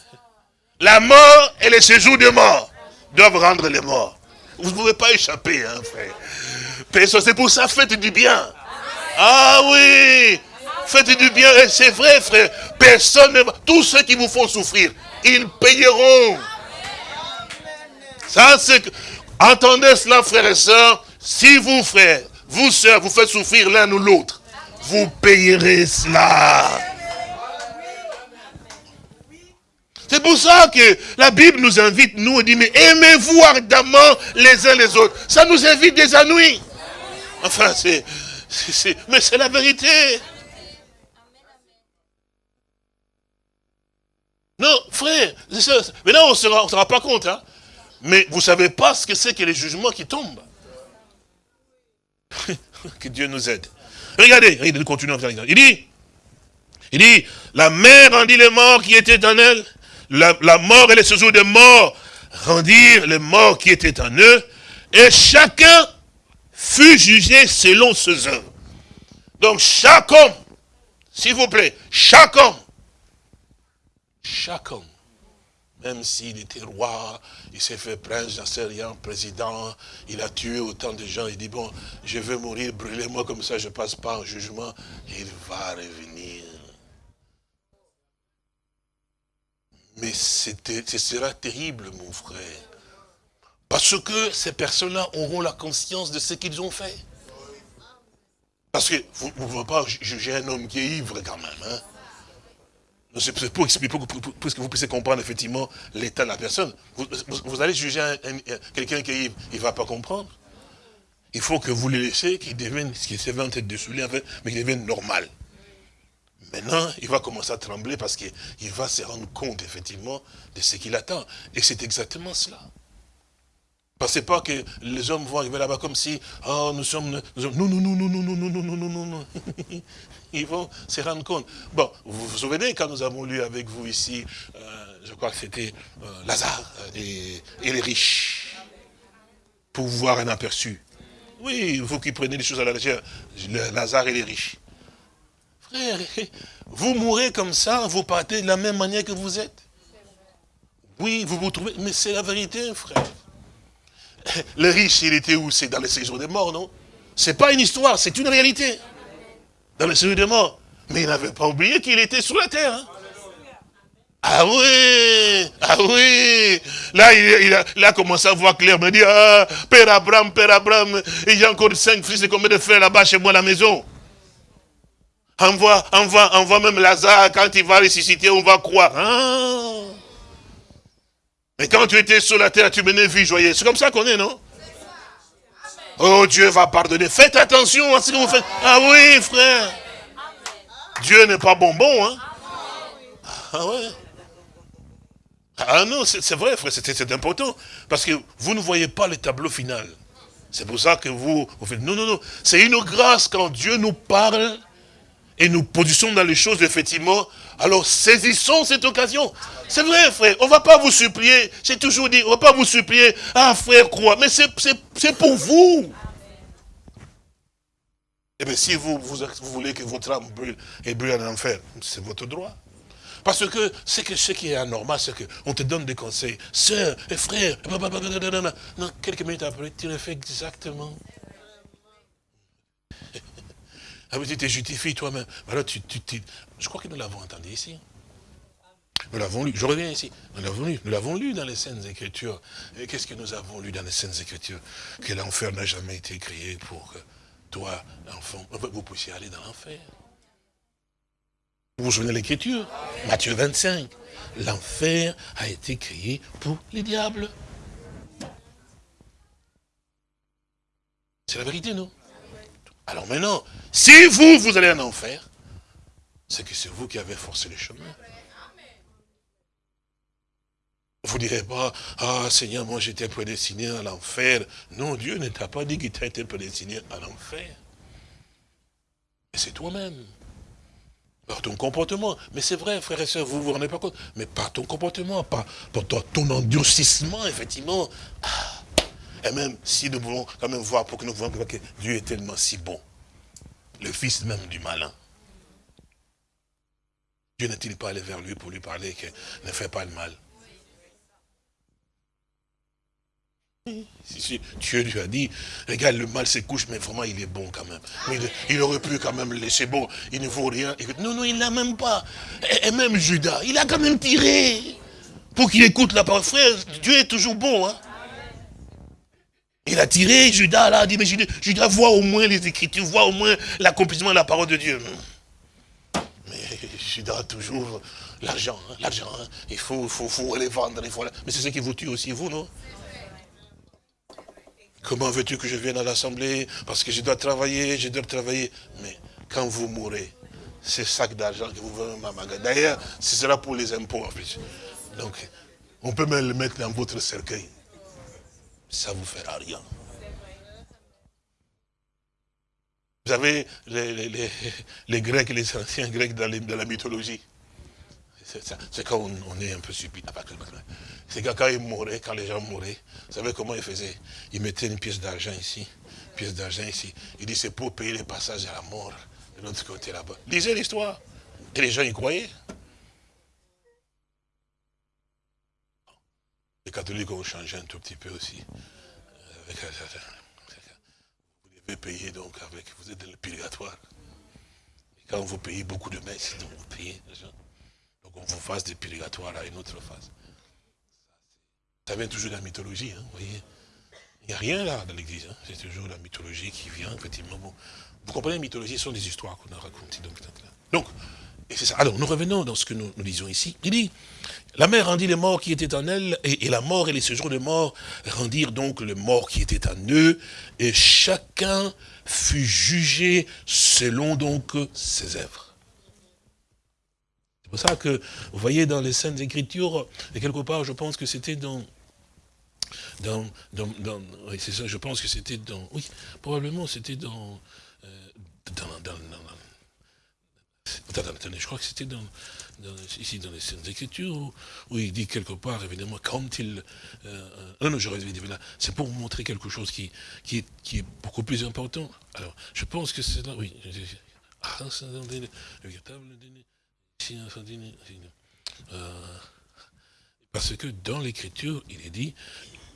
La mort et les séjours de mort doivent rendre les morts. Vous ne pouvez pas échapper, hein, frère. C'est pour ça, faites du bien. Ah oui, faites du bien. C'est vrai, frère. Personne ne. Tous ceux qui vous font souffrir, ils payeront. Ça, c'est. Entendez cela, frères et sœurs. Si vous, frères, vous, sœurs, vous faites souffrir l'un ou l'autre, vous payerez cela. C'est pour ça que la Bible nous invite, nous, et dit, mais aimez-vous ardemment les uns les autres. Ça nous invite des ennuis. Enfin, c'est... Mais c'est la vérité. Non, frère, maintenant on ne se rend pas compte. Hein? Mais vous ne savez pas ce que c'est que les jugements qui tombent. que Dieu nous aide. Regardez, il continue. Il dit, il dit, la mère rendit les morts qui étaient en elle. La, la mort et les séjours de mort rendirent les morts qui étaient en eux. Et chacun fut jugé selon ses œuvres. Donc chaque homme, s'il vous plaît, chaque homme, chaque homme, même s'il était roi, il s'est fait prince, j'en sais rien, président, il a tué autant de gens, il dit, bon, je vais mourir, brûlez-moi comme ça, je ne passe pas en jugement, il va revenir. Mais ce sera terrible, mon frère. Parce que ces personnes-là auront la conscience de ce qu'ils ont fait. Parce que vous ne pouvez pas juger un homme qui est ivre quand même. Hein. C'est pour expliquer, pour, que vous puissiez comprendre effectivement l'état de la personne. Vous, allez juger quelqu'un qui est ivre, il ne va pas comprendre. Il faut que vous le laissez, qu'il devienne, ce qui s'est en de mais qu'il devienne normal. Maintenant, il va commencer à trembler parce qu'il va se rendre compte effectivement de ce qu'il attend. Et c'est exactement cela. Pensez pas que les hommes vont arriver là-bas comme si, oh, nous sommes, nous non, non, non, non, non, non, non, non, non, non, non, Ils vont se rendre compte. Bon, vous vous souvenez quand nous avons lu avec vous ici, je crois que c'était Lazare et, les riches, pour voir un aperçu. Oui, vous qui prenez les choses à la légère, Lazare et les riches. Frère, vous mourrez comme ça, vous partez de la même manière que vous êtes. Oui, vous vous trouvez, mais c'est la vérité, frère. Le riche, il était où? C'est dans le séjour des morts, non? C'est pas une histoire, c'est une réalité. Dans le séjour des morts. Mais il n'avait pas oublié qu'il était sur la terre. Hein. Ah oui, ah oui. Là, il, a, commencé à voir clair, me dit, ah, Père Abraham, Père Abraham, il y a encore cinq fils et combien de frères là-bas chez moi à la maison? Envoie, envoie, envoie même Lazare, quand il va ressusciter, on va croire. Ah. Mais quand tu étais sur la terre, tu menais vie joyeuse. C'est comme ça qu'on est, non? Oh, Dieu va pardonner. Faites attention à ce que vous faites. Ah oui, frère. Dieu n'est pas bonbon, hein? Ah ouais Ah non, c'est vrai, frère, c'est important. Parce que vous ne voyez pas le tableau final. C'est pour ça que vous, vous faites... Non, non, non. C'est une grâce quand Dieu nous parle et nous positionnons dans les choses, effectivement, alors saisissons cette occasion. C'est vrai, frère, on ne va pas vous supplier, j'ai toujours dit, on ne va pas vous supplier, ah frère, crois, mais c'est pour vous. Eh bien, si vous, vous, voulez que votre âme brûle et brûle en enfer, c'est votre droit. Parce que c'est que ce qui est anormal, c'est qu'on te donne des conseils. Sœur et frère, quelques minutes après, tu le fais exactement. Ah tu te justifies toi-même. Alors tu, tu, je crois que nous l'avons entendu ici. Nous l'avons lu, je reviens ici, nous l'avons lu, nous l'avons lu dans les scènes Écritures. Et qu'est-ce que nous avons lu dans les scènes Écritures? Que l'enfer n'a jamais été créé pour toi, enfant, vous puissiez aller dans l'enfer. Vous vous souvenez de l'écriture? Matthieu 25. L'enfer a été créé pour les diables. C'est la vérité, non? Alors maintenant, si vous, vous allez en enfer, c'est que c'est vous qui avez forcé le chemin. Vous ne direz pas, ah Seigneur, moi j'étais prédestiné à l'enfer. Non, Dieu ne t'a pas dit qu'il t'a été prédestiné à l'enfer. Et c'est toi-même. Par ton comportement. Mais c'est vrai, frères et sœurs, vous ne vous rendez pas compte. Mais par ton comportement, par, ton, endurcissement, effectivement. Ah. Et même si nous voulons quand même voir, pour que nous voyons que Dieu est tellement si bon. Le fils même du malin. Dieu n'est-il pas allé vers lui pour lui parler que ne fais pas le mal? Si, Dieu lui a dit, regarde, le mal se couche, mais vraiment, il est bon quand même. Il, aurait pu quand même laisser bon, il ne vaut rien. Non, non, il n'a même pas. Et, même Judas, il a quand même tiré. Pour qu'il écoute la parole. Frère, Dieu est toujours bon. Hein. Il a tiré, Judas, là, dit, mais Judas, Judas voit au moins les Écritures, voit au moins l'accomplissement de la parole de Dieu. Mais Judas a toujours l'argent, hein, l'argent. Hein. Il faut, faut, faut les vendre. Il faut... Mais c'est ce qui vous tue aussi, vous, non? Comment veux-tu que je vienne à l'Assemblée? Parce que je dois travailler, je dois travailler. Mais quand vous mourrez, ces sacs d'argent que vous ma magasin. D'ailleurs, ce sera pour les impôts en plus. Donc, on peut même le mettre dans votre cercueil. Ça ne vous fera rien. Vous avez les, Grecs et les anciens Grecs dans, la mythologie. C'est quand on, est un peu stupide. C'est quand, ils mouraient, quand les gens mouraient, vous savez comment ils faisaient? Ils mettaient une pièce d'argent ici, une pièce d'argent ici. Ils disaient c'est pour payer les passages à la mort de l'autre côté là-bas. Lisez l'histoire. Et les gens y croyaient. Les catholiques ont changé un tout petit peu aussi. Vous devez payer donc avec, vous êtes dans le purgatoire. Et quand vous payez beaucoup de messes, donc vous payez. Donc on vous fasse des purgatoires à une autre phase. Ça vient toujours de la mythologie, hein, vous voyez. Il n'y a rien là dans l'église. Hein. C'est toujours la mythologie qui vient, effectivement. Vous comprenez, la mythologie, ce sont des histoires qu'on a racontées. Donc c'est. Alors, nous revenons dans ce que nous, nous lisons ici. Il dit, la mère rendit les morts qui étaient en elle, et, la mort et les séjours de mort rendirent donc le mort qui était en eux, et chacun fut jugé selon donc ses œuvres pour ça que, vous voyez, dans les Saintes Écritures, et quelque part, je pense que c'était dans... dans, dans, oui, c'est ça, je pense que c'était dans... Oui, probablement, c'était dans... Euh, dans, dans, attendez, je crois que c'était ici dans les Saintes Écritures, où, il dit quelque part, évidemment, quand il... Euh, non, non, j'aurais dit, là, c'est pour vous montrer quelque chose qui, qui, est, qui est beaucoup plus important. Alors, je pense que c'est là, oui. Ah, c'est le euh, parce que dans l'écriture, il est dit,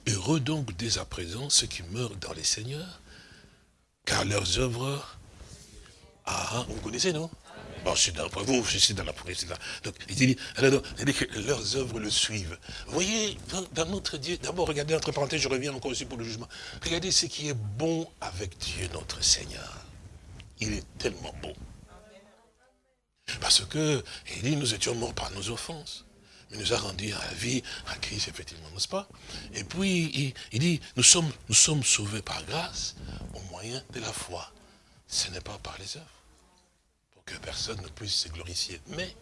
heureux donc dès à présent ceux qui meurent dans les seigneurs, car leurs œuvres, ah, vous connaissez, non? Bon, suis dans, vous, suis dans la Donc, il dit, que leurs œuvres le suivent. Vous voyez, dans, notre Dieu, d'abord, regardez, entre parenthèses, je reviens encore aussi pour le jugement. Regardez ce qui est bon avec Dieu, notre Seigneur. Il est tellement bon. Parce que, il dit, nous étions morts par nos offenses. Mais nous a rendu à la vie à Christ, effectivement, n'est-ce pas? Et puis, il, dit, nous sommes, nous sommes sauvés par grâce au moyen de la foi. Ce n'est pas par les œuvres. Que personne ne puisse se glorifier. Mais,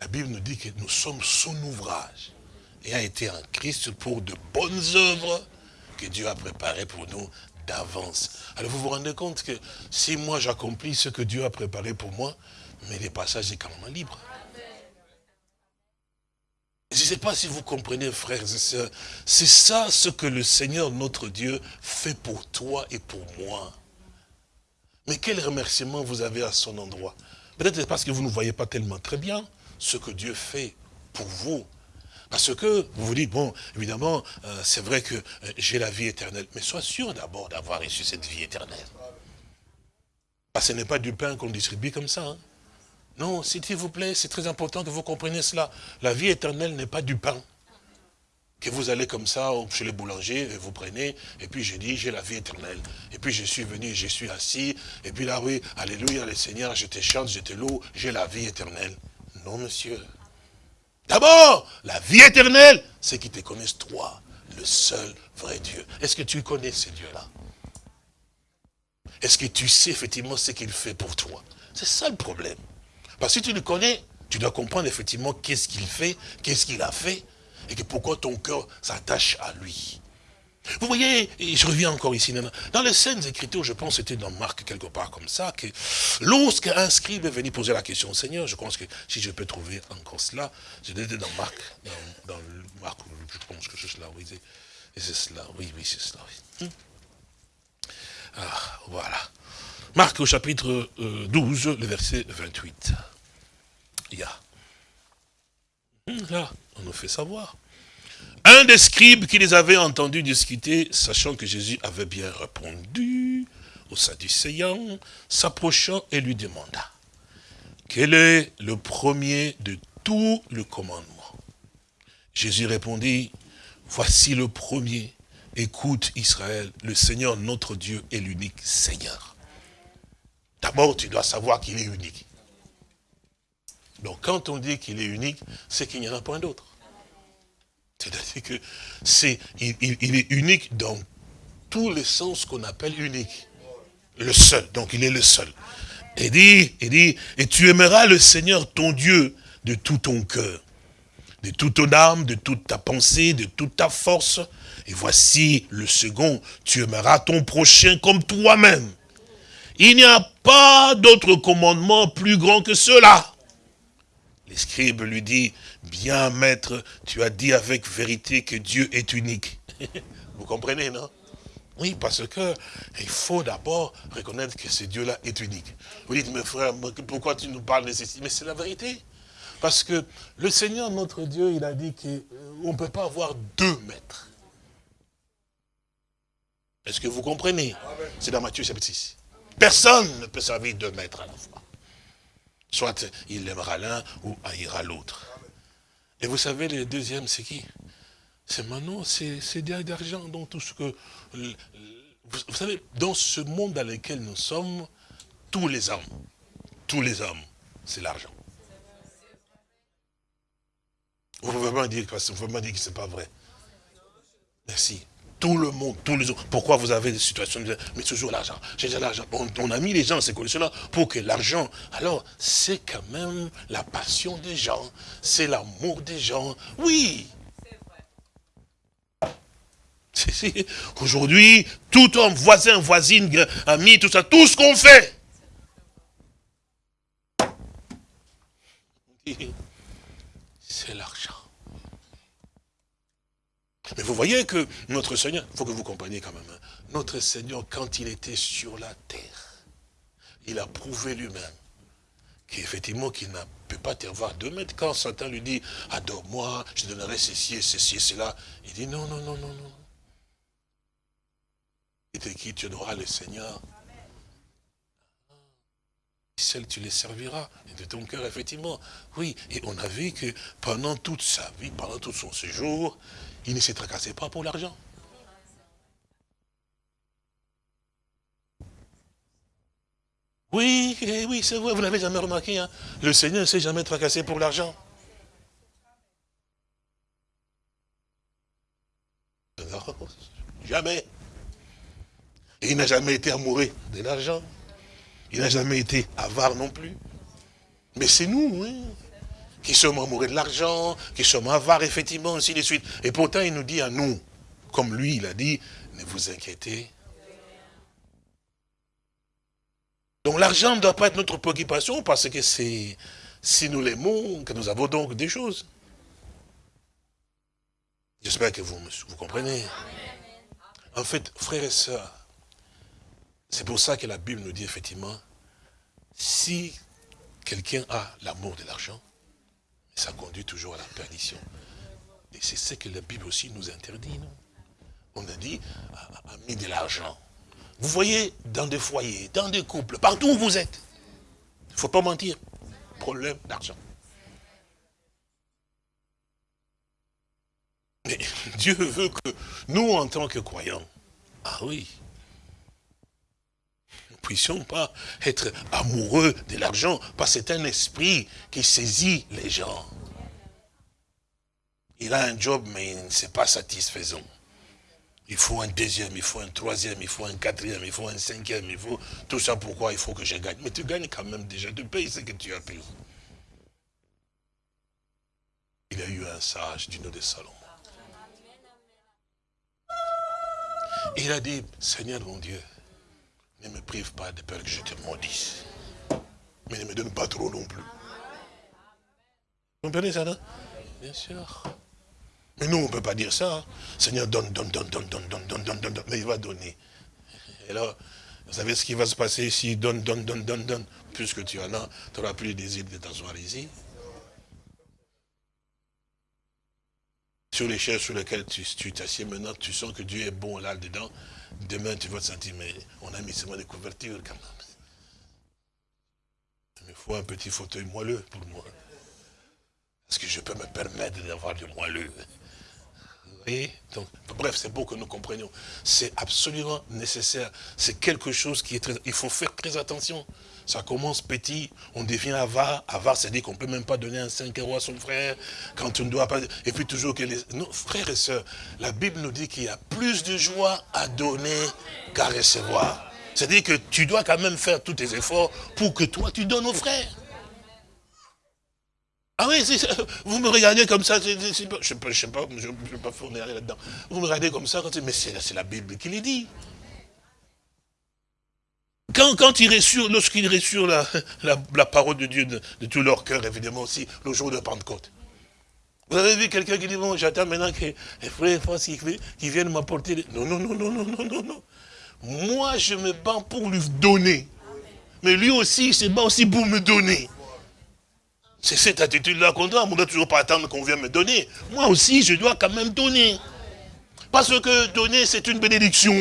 la Bible nous dit que nous sommes son ouvrage. Et a été en Christ pour de bonnes œuvres que Dieu a préparées pour nous d'avance. Alors vous vous rendez compte que si moi j'accomplis ce que Dieu a préparé pour moi, mais les passages quand même libres. Je ne sais pas si vous comprenez, frères et sœurs, c'est ça ce que le Seigneur, notre Dieu, fait pour toi et pour moi. Mais quel remerciement vous avez à son endroit? Peut-être parce que vous ne voyez pas tellement très bien ce que Dieu fait pour vous. Parce que vous vous dites, bon, évidemment, euh, c'est vrai que euh, j'ai la vie éternelle. Mais sois sûr d'abord d'avoir reçu cette vie éternelle. Parce que ce n'est pas du pain qu'on distribue comme ça. Hein. Non, s'il vous plaît, c'est très important que vous compreniez cela. La vie éternelle n'est pas du pain. Que vous allez comme ça chez les boulangers, et vous prenez, et puis je dis, j'ai la vie éternelle. Et puis je suis venu, je suis assis, et puis là, oui, alléluia, le Seigneur, je te chante, je te loue, j'ai la vie éternelle. Non, monsieur. D'abord, la vie éternelle, c'est qu'ils te connaissent toi, le seul vrai Dieu. Est-ce que tu connais ce Dieu-là? Est-ce que tu sais effectivement ce qu'il fait pour toi? C'est ça le problème. Parce que si tu le connais, tu dois comprendre effectivement qu'est-ce qu'il fait, qu'est-ce qu'il a fait, et que pourquoi ton cœur s'attache à lui. Vous voyez, je reviens encore ici, dans les scènes écritures, je pense c'était dans Marc quelque part comme ça, que lorsqu'un scribe est venu poser la question au Seigneur, je pense que si je peux trouver encore cela, je l'ai dans Marc, dans, Marc, je pense que c'est cela, oui, c'est cela, oui, oui, c'est cela, oui. Hmm. Ah, voilà. Marc au chapitre 12, euh, le verset 28. Il y a. Hmm, là, on nous fait savoir. Un des scribes qui les avait entendus discuter, sachant que Jésus avait bien répondu au Sadducéen, s'approchant et lui demanda, quel est le premier de tout le commandement Jésus répondit, voici le premier, écoute Israël, le Seigneur notre Dieu est l'unique Seigneur. D'abord, tu dois savoir qu'il est unique. Donc quand on dit qu'il est unique, c'est qu'il n'y en a point d'autre. C'est-à-dire que c'est, il, est unique dans tous les sens qu'on appelle unique. Le seul, donc il est le seul. Et dit, il dit, et tu aimeras le Seigneur ton Dieu de tout ton cœur, de toute ton âme, de toute ta pensée, de toute ta force. Et voici le second, tu aimeras ton prochain comme toi-même. Il n'y a pas d'autre commandement plus grand que cela. Les scribes lui dit, bien maître, tu as dit avec vérité que Dieu est unique. Vous comprenez, non? Oui, parce que il faut d'abord reconnaître que ce Dieu-là est unique. Vous dites, mes frères, pourquoi tu nous parles de ceci? Mais c'est la vérité. Parce que le Seigneur, notre Dieu, il a dit qu'on euh, ne peut pas avoir deux maîtres. Est-ce que vous comprenez? C'est dans Matthieu chapitre 6. Personne ne peut servir deux maîtres à la fois. Soit il aimera l'un ou haïra l'autre. Et vous savez, le deuxième, c'est qui? C'est Manon, c'est d'argent, donc tout ce que... Vous savez, dans ce monde dans lequel nous sommes, tous les hommes, tous les hommes, c'est l'argent. Vous pouvez vraiment dire, vous pouvez dire que ce n'est pas vrai. Merci tout le monde, tous les autres. Pourquoi vous avez des situations mais toujours l'argent, j'ai l'argent. On, a mis les gens ces conditions-là pour que l'argent, alors c'est quand même la passion des gens, c'est l'amour des gens. Oui. Aujourd'hui, tout homme, voisin, voisine, ami, tout ça, tout ce qu'on fait. C'est l'argent. Mais vous voyez que notre Seigneur, il faut que vous compreniez quand même, hein, notre Seigneur, quand il était sur la terre, il a prouvé lui-même qu'effectivement, qu'il ne peut pas te voir deux mètres. Quand Satan lui dit, adore-moi, je donnerai ceci et ceci et cela, il dit, non, non, non, non, non. Et de qui? Tu adoreras le Seigneur Celle tu les serviras, de ton cœur, effectivement. Oui, et on a vu que pendant toute sa vie, pendant tout son séjour, il ne s'est tracassé pas pour l'argent. Oui, eh oui, c'est vrai, vous n'avez jamais remarqué. Hein. Le Seigneur ne s'est jamais tracassé pour l'argent. Jamais. Il n'a jamais été amoureux de l'argent. Il n'a jamais été avare non plus. Mais c'est nous, oui qui sommes amoureux de l'argent, qui sommes avares, effectivement, ainsi de suite. Et pourtant, il nous dit à nous, comme lui, il a dit, ne vous inquiétez. Donc l'argent ne doit pas être notre préoccupation parce que c'est si nous l'aimons que nous avons donc des choses. J'espère que vous, vous comprenez. En fait, frères et sœurs, c'est pour ça que la Bible nous dit effectivement, si quelqu'un a l'amour de l'argent, ça conduit toujours à la perdition. Et c'est ce que la Bible aussi nous interdit, non? On a dit, a, mis de l'argent. Vous voyez, dans des foyers, dans des couples, partout où vous êtes, il ne faut pas mentir, problème d'argent. Mais Dieu veut que nous, en tant que croyants, ah oui, puissions pas être amoureux de l'argent, parce que c'est un esprit qui saisit les gens. Il a un job, mais ce n'est pas satisfaisant. Il faut un deuxième, il faut un troisième, il faut un quatrième, il faut un cinquième, il faut... Tout ça pourquoi il faut que je gagne? Mais tu gagnes quand même déjà, tu payes ce que tu as payé. Il y a eu un sage du nom de Salomon. Il a dit, Seigneur mon Dieu, ne me prive pas de peur que je te maudisse. Mais ne me donne pas trop non plus. Vous comprenez ça, non Bien sûr. Mais nous, on ne peut pas dire ça. Hein. Seigneur, donne, donne, donne, donne, donne, donne, donne, donne, donne, mais il va donner. Et là, vous savez ce qui va se passer ici donne, donne, donne, donne, donne. Puisque tu en as, tu n'auras plus le désir de t'asseoir ici. Sur les chaises sur lesquelles tu t'assieds maintenant, tu sens que Dieu est bon là-dedans. Demain, tu vas te sentir, mais on a mis seulement des couvertures quand même. Il me faut un petit fauteuil moelleux pour moi. Est-ce que je peux me permettre d'avoir du moelleux? Donc, bref, c'est beau que nous comprenions. C'est absolument nécessaire. C'est quelque chose qui est très... Il faut faire très attention. Ça commence petit, on devient avare. Avare, c'est-à-dire qu'on ne peut même pas donner un 5 euros à son frère, quand on ne doit pas... Et puis toujours que les... Non, frères et sœurs, la Bible nous dit qu'il y a plus de joie à donner qu'à recevoir. C'est-à-dire que tu dois quand même faire tous tes efforts pour que toi, tu donnes aux frères. Ah oui, vous me regardez comme ça, je ne sais pas, je ne vais pas fournir là-dedans. Vous me regardez comme ça, mais c'est la Bible qui le dit. Quand, quand il sur, lorsqu'il reçurent la, la, parole de Dieu de, tout leur cœur, évidemment aussi, le jour de Pentecôte. Vous avez vu quelqu'un qui dit, bon, j'attends maintenant que les frères et qui, viennent m'apporter. Non, non, non, non, non, non, non, non. Moi, je me bats pour lui donner. Mais lui aussi, il se bat aussi pour me donner. C'est cette attitude-là qu'on doit. On ne doit toujours pas attendre qu'on vienne me donner. Moi aussi, je dois quand même donner. Parce que donner, c'est une bénédiction.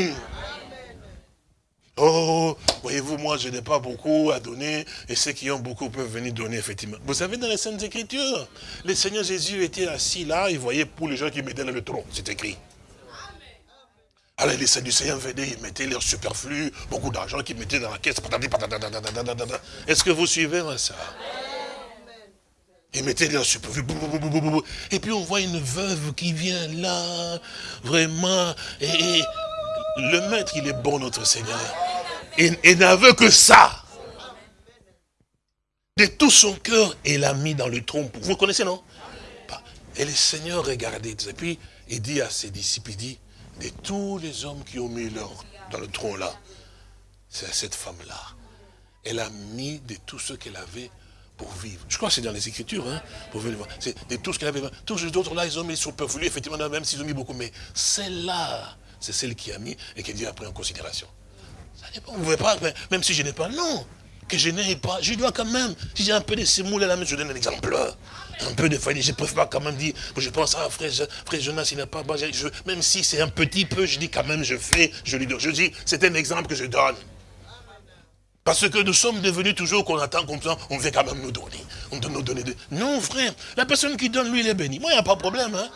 Oh, voyez-vous, moi, je n'ai pas beaucoup à donner, et ceux qui ont beaucoup peuvent venir donner, effectivement. Vous savez, dans les Saintes Écritures, le Seigneur Jésus était assis là, il voyait pour les gens qui mettaient dans le tronc, c'est écrit. Alors les saints du Seigneur venaient, ils mettaient leur superflu, beaucoup d'argent qu'ils mettaient dans la caisse. Est-ce que vous suivez ça? Et mettez leur superflu. Et puis on voit une veuve qui vient là, vraiment. Et, le maître, il est bon, notre Seigneur. Et, et n'avait que ça. De tout son cœur, il l'a mis dans le trompe. Vous connaissez, non? Et le Seigneur regardait. Et puis, il dit à ses disciples, il dit, de tous les hommes qui ont mis leur dans le tronc là, c'est cette femme-là. Elle a mis de tout ce qu'elle avait pour vivre. Je crois que c'est dans les Écritures, hein, pour voir. C'est de tout ce qu'elle avait. Tous les autres là, ils ont mis superflu, effectivement, même s'ils ont mis beaucoup. Mais celle-là, c'est celle qui a mis et qui Dieu a pris en considération. Vous ne pouvez pas, même si je n'ai pas, non. Que je n'ai pas, je dois quand même, si j'ai un peu de semoule à la main, je donne un exemple. Un peu de famille, je ne peux pas quand même dire, je pense, ah frère, frère Jonas, il n'a pas, même si c'est un petit peu, je dis quand même, je fais, je lui donne. Je dis, c'est un exemple que je donne. Parce que nous sommes devenus toujours qu'on attend comme ça, on veut quand même nous donner. On doit nous donner. Non, frère, la personne qui donne, lui, il est béni. Moi, il n'y a pas de problème. Hein?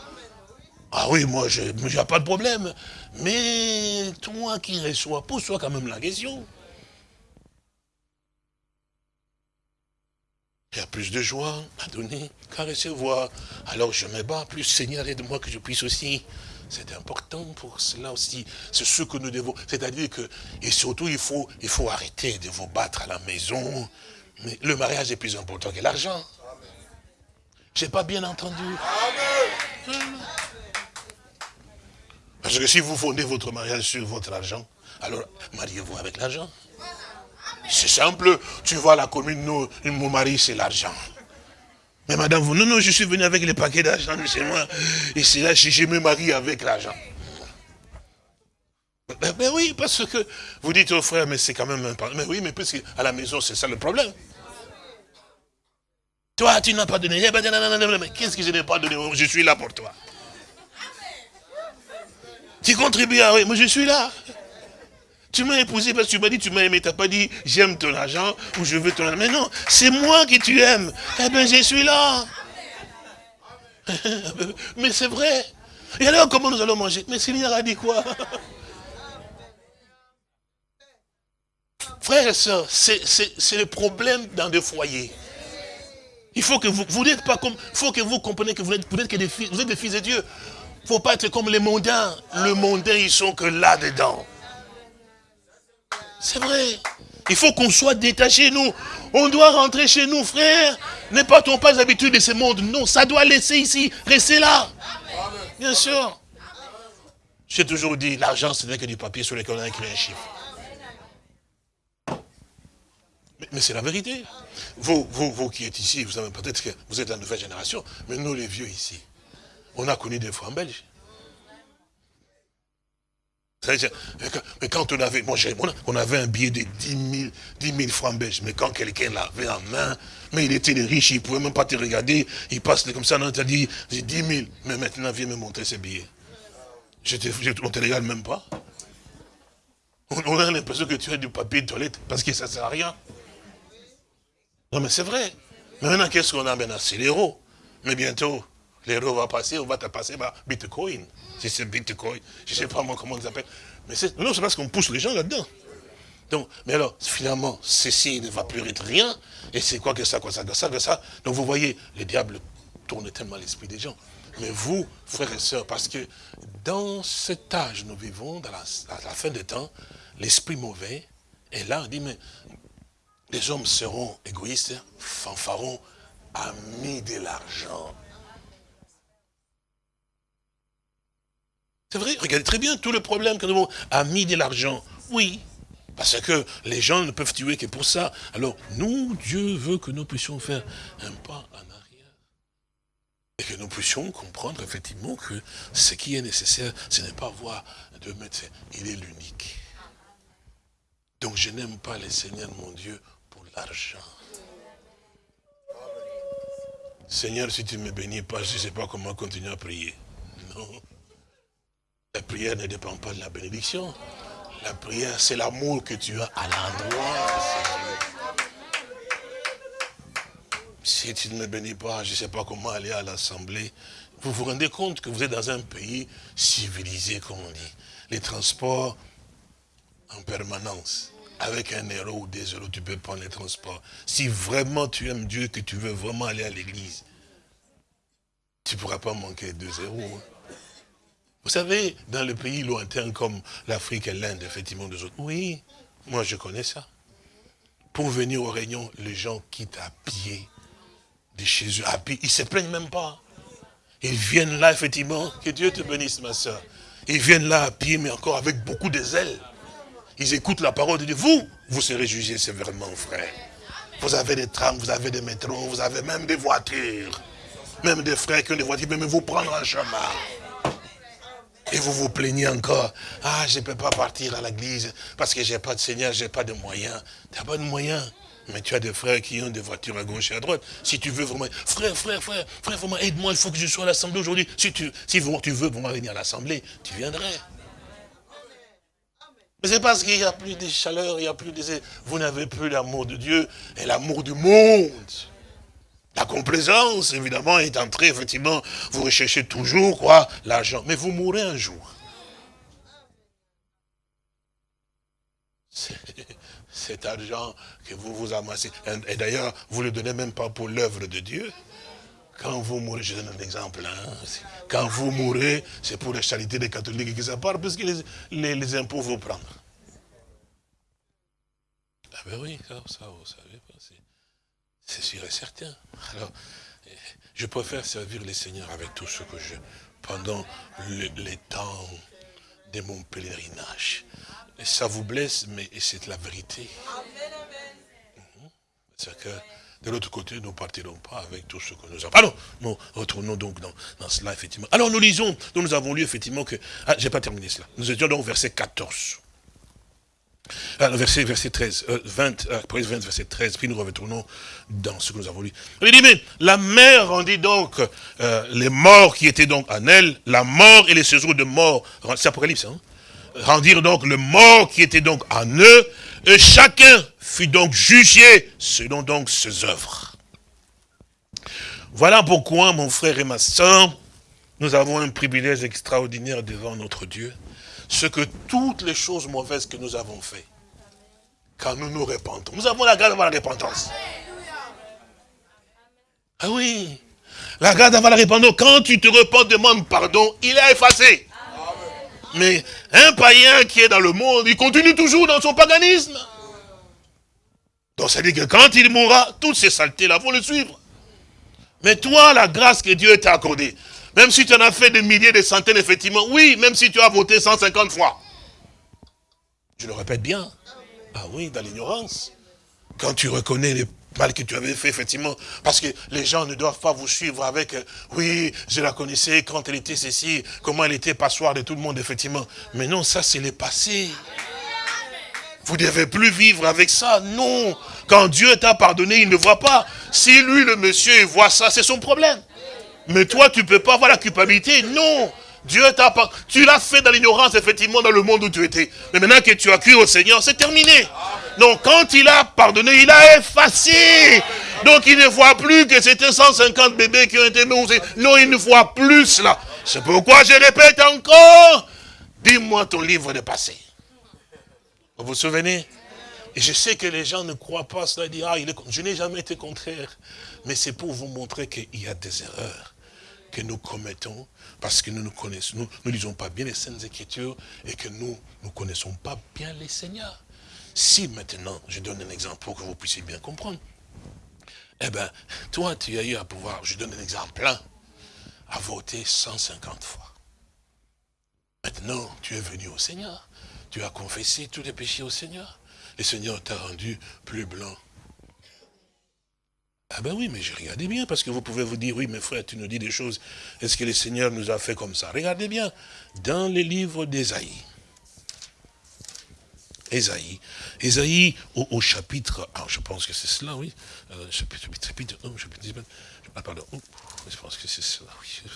Ah oui, moi, je n'ai pas de problème. Mais toi qui reçois, pose-toi quand même la question. Il y a plus de joie à donner qu'à recevoir. Alors je me bats plus, Seigneur, aide-moi que je puisse aussi c'est important pour cela aussi. C'est ce que nous devons. C'est-à-dire que, et surtout, il faut, arrêter de vous battre à la maison. Mais le mariage est plus important que l'argent. J'ai pas bien entendu. Parce que si vous fondez votre mariage sur votre argent, alors mariez-vous avec l'argent. C'est simple. Tu vois la commune, nous, mon mari, c'est l'argent. Mais madame, vous, non, non, je suis venu avec les paquets d'argent chez moi. Et c'est là, je me marie avec l'argent. Mais, oui, parce que vous dites au frère, mais c'est quand même un Mais oui, mais puisque à la maison, c'est ça le problème. Toi, tu n'as pas donné. Eh ben, qu'est-ce que je n'ai pas donné? Je suis là pour toi. Tu contribues à... Oui, moi je suis là. Tu m'as épousé parce que tu m'as dit, tu m'as aimé, tu n'as pas dit, j'aime ton argent ou je veux ton argent. Mais non, c'est moi qui tu aimes. Eh bien, je suis là. Mais c'est vrai. Et alors, comment nous allons manger? Mais Seigneur a dit quoi? Frères et sœurs, c'est le problème dans des foyers. Il faut que vous, vous n'êtes pas comme, faut que vous compreniez que vous êtes, vous êtes que des fils, vous êtes des fils de Dieu. Il ne faut pas être comme les mondains. Le mondain, ils sont que là-dedans. C'est vrai. Il faut qu'on soit détaché, nous. On doit rentrer chez nous, frère. Ne partons pas habitués de ce monde. Non, ça doit laisser ici, rester là. Bien sûr. J'ai toujours dit, l'argent, ce n'est que du papier sur lequel on a écrit un chiffre. Mais, c'est la vérité. Vous, vous, vous qui êtes ici, vous savez peut-être que vous êtes la nouvelle génération, mais nous les vieux ici, on a connu des fois en Belge. Mais quand on avait, moi, on avait un billet de 10 000, francs belges, mais quand quelqu'un l'avait en main, mais il était riche, il ne pouvait même pas te regarder, il passe comme ça, on t'a dit, 10 000, mais maintenant viens me montrer ces billets. Je te, on ne te regarde même pas. On, a l'impression que tu as du papier de toilette, parce que ça ne sert à rien. Non mais c'est vrai. Mais maintenant, qu'est-ce qu'on a maintenant? C'est l'euro. Mais bientôt, l'euro va passer, on va te passer par Bitcoin. Si c'est Bitcoin, je ne sais pas moi comment on appelle. Mais non, c'est parce qu'on pousse les gens là-dedans. Donc, mais alors, finalement, ceci ne va plus être rien. Et c'est quoi que ça, quoi ça, que ça, que ça. Donc vous voyez, le diable tourne tellement l'esprit des gens. Mais vous, frères et sœurs, parce que dans cet âge, nous vivons, dans la, à la fin des temps, l'esprit mauvais est là, on dit, mais les hommes seront égoïstes, fanfarons, amis de l'argent. C'est vrai, regardez très bien tout le problème que nous avons, amis de l'argent. Oui, parce que les gens ne peuvent tuer que pour ça. Alors, nous, Dieu veut que nous puissions faire un pas en arrière. Et que nous puissions comprendre effectivement que ce qui est nécessaire, ce n'est pas voir de médecin. Il est l'unique. Donc je n'aime pas les seigneurs, mon Dieu, pour l'argent. Seigneur, si tu ne me bénis pas, je ne sais pas comment continuer à prier. Non. La prière ne dépend pas de la bénédiction. La prière, c'est l'amour que tu as à l'endroit. Si tu ne me bénis pas, je ne sais pas comment aller à l'assemblée. Vous vous rendez compte que vous êtes dans un pays civilisé, comme on dit. Les transports en permanence. Avec un euro ou des euros, tu peux prendre les transports. Si vraiment tu aimes Dieu, que tu veux vraiment aller à l'église, tu ne pourras pas manquer deux euros. Hein. Vous savez, dans le pays lointain comme l'Afrique et l'Inde, effectivement, des autres, oui, moi je connais ça. Pour venir aux réunions, les gens quittent à pied de chez eux, à pied. Ils ne se plaignent même pas. Ils viennent là, effectivement, que Dieu te bénisse, ma soeur. Ils viennent là à pied, mais encore avec beaucoup de zèle. Ils écoutent la parole de Dieu. Vous, vous serez jugés sévèrement, frère. Vous avez des trams, vous avez des métros, vous avez même des voitures. Même des frères qui ont des voitures, mais vous prendre un chemin. Et vous vous plaignez encore. Ah, je ne peux pas partir à l'église parce que je n'ai pas de Seigneur, je n'ai pas de moyens. Tu n'as pas de moyens. Mais tu as des frères qui ont des voitures à gauche et à droite. Si tu veux vraiment, frère, frère, frère, frère, vraiment, aide-moi, il faut que je sois à l'assemblée aujourd'hui. Si tu, si tu veux vraiment venir à l'assemblée, tu viendrais. Mais c'est parce qu'il n'y a plus de chaleur, il n'y a plus de... Vous n'avez plus l'amour de Dieu et l'amour du monde. La complaisance, évidemment, est entrée, effectivement, vous recherchez toujours, quoi, l'argent. Mais vous mourrez un jour. Cet argent que vous vous amassez, et d'ailleurs, vous ne le donnez même pas pour l'œuvre de Dieu. Quand vous mourrez, je donne un exemple, hein, quand vous mourrez, c'est pour la charité des catholiques qui ça parce que les, impôts vont prendre. Ah ben oui, ça, ça vous savez c'est sûr et certain. Alors, je préfère servir les seigneurs avec tout ce que je, pendant les temps de mon pèlerinage. Ça vous blesse, mais c'est la vérité. Mhm. C'est que de l'autre côté, nous ne partirons pas avec tout ce que nous avons. Alors, nous retournons donc dans, cela, effectivement. Alors, nous lisons, nous, avons lu, effectivement, que... Ah, j'ai pas terminé cela. Nous étions donc au verset 14. Alors, verset, verset 13, 20, euh, 20, verset 13, puis nous retournons dans ce que nous avons lu. Il dit, mais la mère rendit donc euh, les morts qui étaient donc en elle, la mort et les séjours de mort, c'est Apocalypse, hein, rendirent donc le mort qui était donc en eux, et chacun fut donc jugé selon donc ses œuvres. Voilà pourquoi, mon frère et ma soeur, nous avons un privilège extraordinaire devant notre Dieu. Ce que toutes les choses mauvaises que nous avons faites, quand nous nous repentons, nous avons la grâce d'avoir la repentance. Ah oui, la grâce d'avoir la repentance. Quand tu te repens, demande pardon, il est effacé. Mais un païen qui est dans le monde, il continue toujours dans son paganisme. Donc ça veut dire que quand il mourra, toutes ces saletés-là vont le suivre. Mais toi, la grâce que Dieu t'a accordée, même si tu en as fait des milliers, des centaines, effectivement, oui, même si tu as voté 150 fois. Je le répète bien. Ah oui, dans l'ignorance. Quand tu reconnais les mal que tu avais fait, effectivement, parce que les gens ne doivent pas vous suivre avec, euh, oui, je la connaissais quand elle était ceci, comment elle était passoire de tout le monde, effectivement. Mais non, ça c'est le passé. Vous ne devez plus vivre avec ça, non. Quand Dieu t'a pardonné, il ne voit pas. Si lui, le monsieur, il voit ça, c'est son problème. Mais toi, tu ne peux pas avoir la culpabilité, non. Dieu t'a pas... Tu l'as fait dans l'ignorance, effectivement, dans le monde où tu étais. Mais maintenant que tu as cru au Seigneur, c'est terminé. Donc, quand il a pardonné, il a effacé. Donc, il ne voit plus que c'était 150 bébés qui ont été nourris. Non, il ne voit plus cela. C'est pourquoi je répète encore. Dis-moi ton livre de passé. Vous vous souvenez? Et je sais que les gens ne croient pas cela. Disent, ah, il est... je n'ai jamais été contraire. Mais c'est pour vous montrer qu'il y a des erreurs que nous commettons parce que nous ne connaissons, nous ne lisons pas bien les Saintes Écritures et que nous ne connaissons pas bien les Seigneurs. Si maintenant, je donne un exemple pour que vous puissiez bien comprendre, eh bien, toi, tu as eu à pouvoir, je donne un exemple, hein, à voter 150 fois. Maintenant, tu es venu au Seigneur. Tu as confessé tous les péchés au Seigneur. Le Seigneur t'a rendu plus blanc ah ben oui, mais j'ai regardé bien, parce que vous pouvez vous dire, oui, mes frères, tu nous dis des choses, est-ce que le Seigneur nous a fait comme ça? Regardez bien, dans les livres d'Ésaïe, Ésaïe, Ésaïe au, chapitre, ah, je pense que c'est cela, oui, euh, chapitre, chapitre, oh, chapitre, ah, pardon, oh, je pense que c'est cela, oui,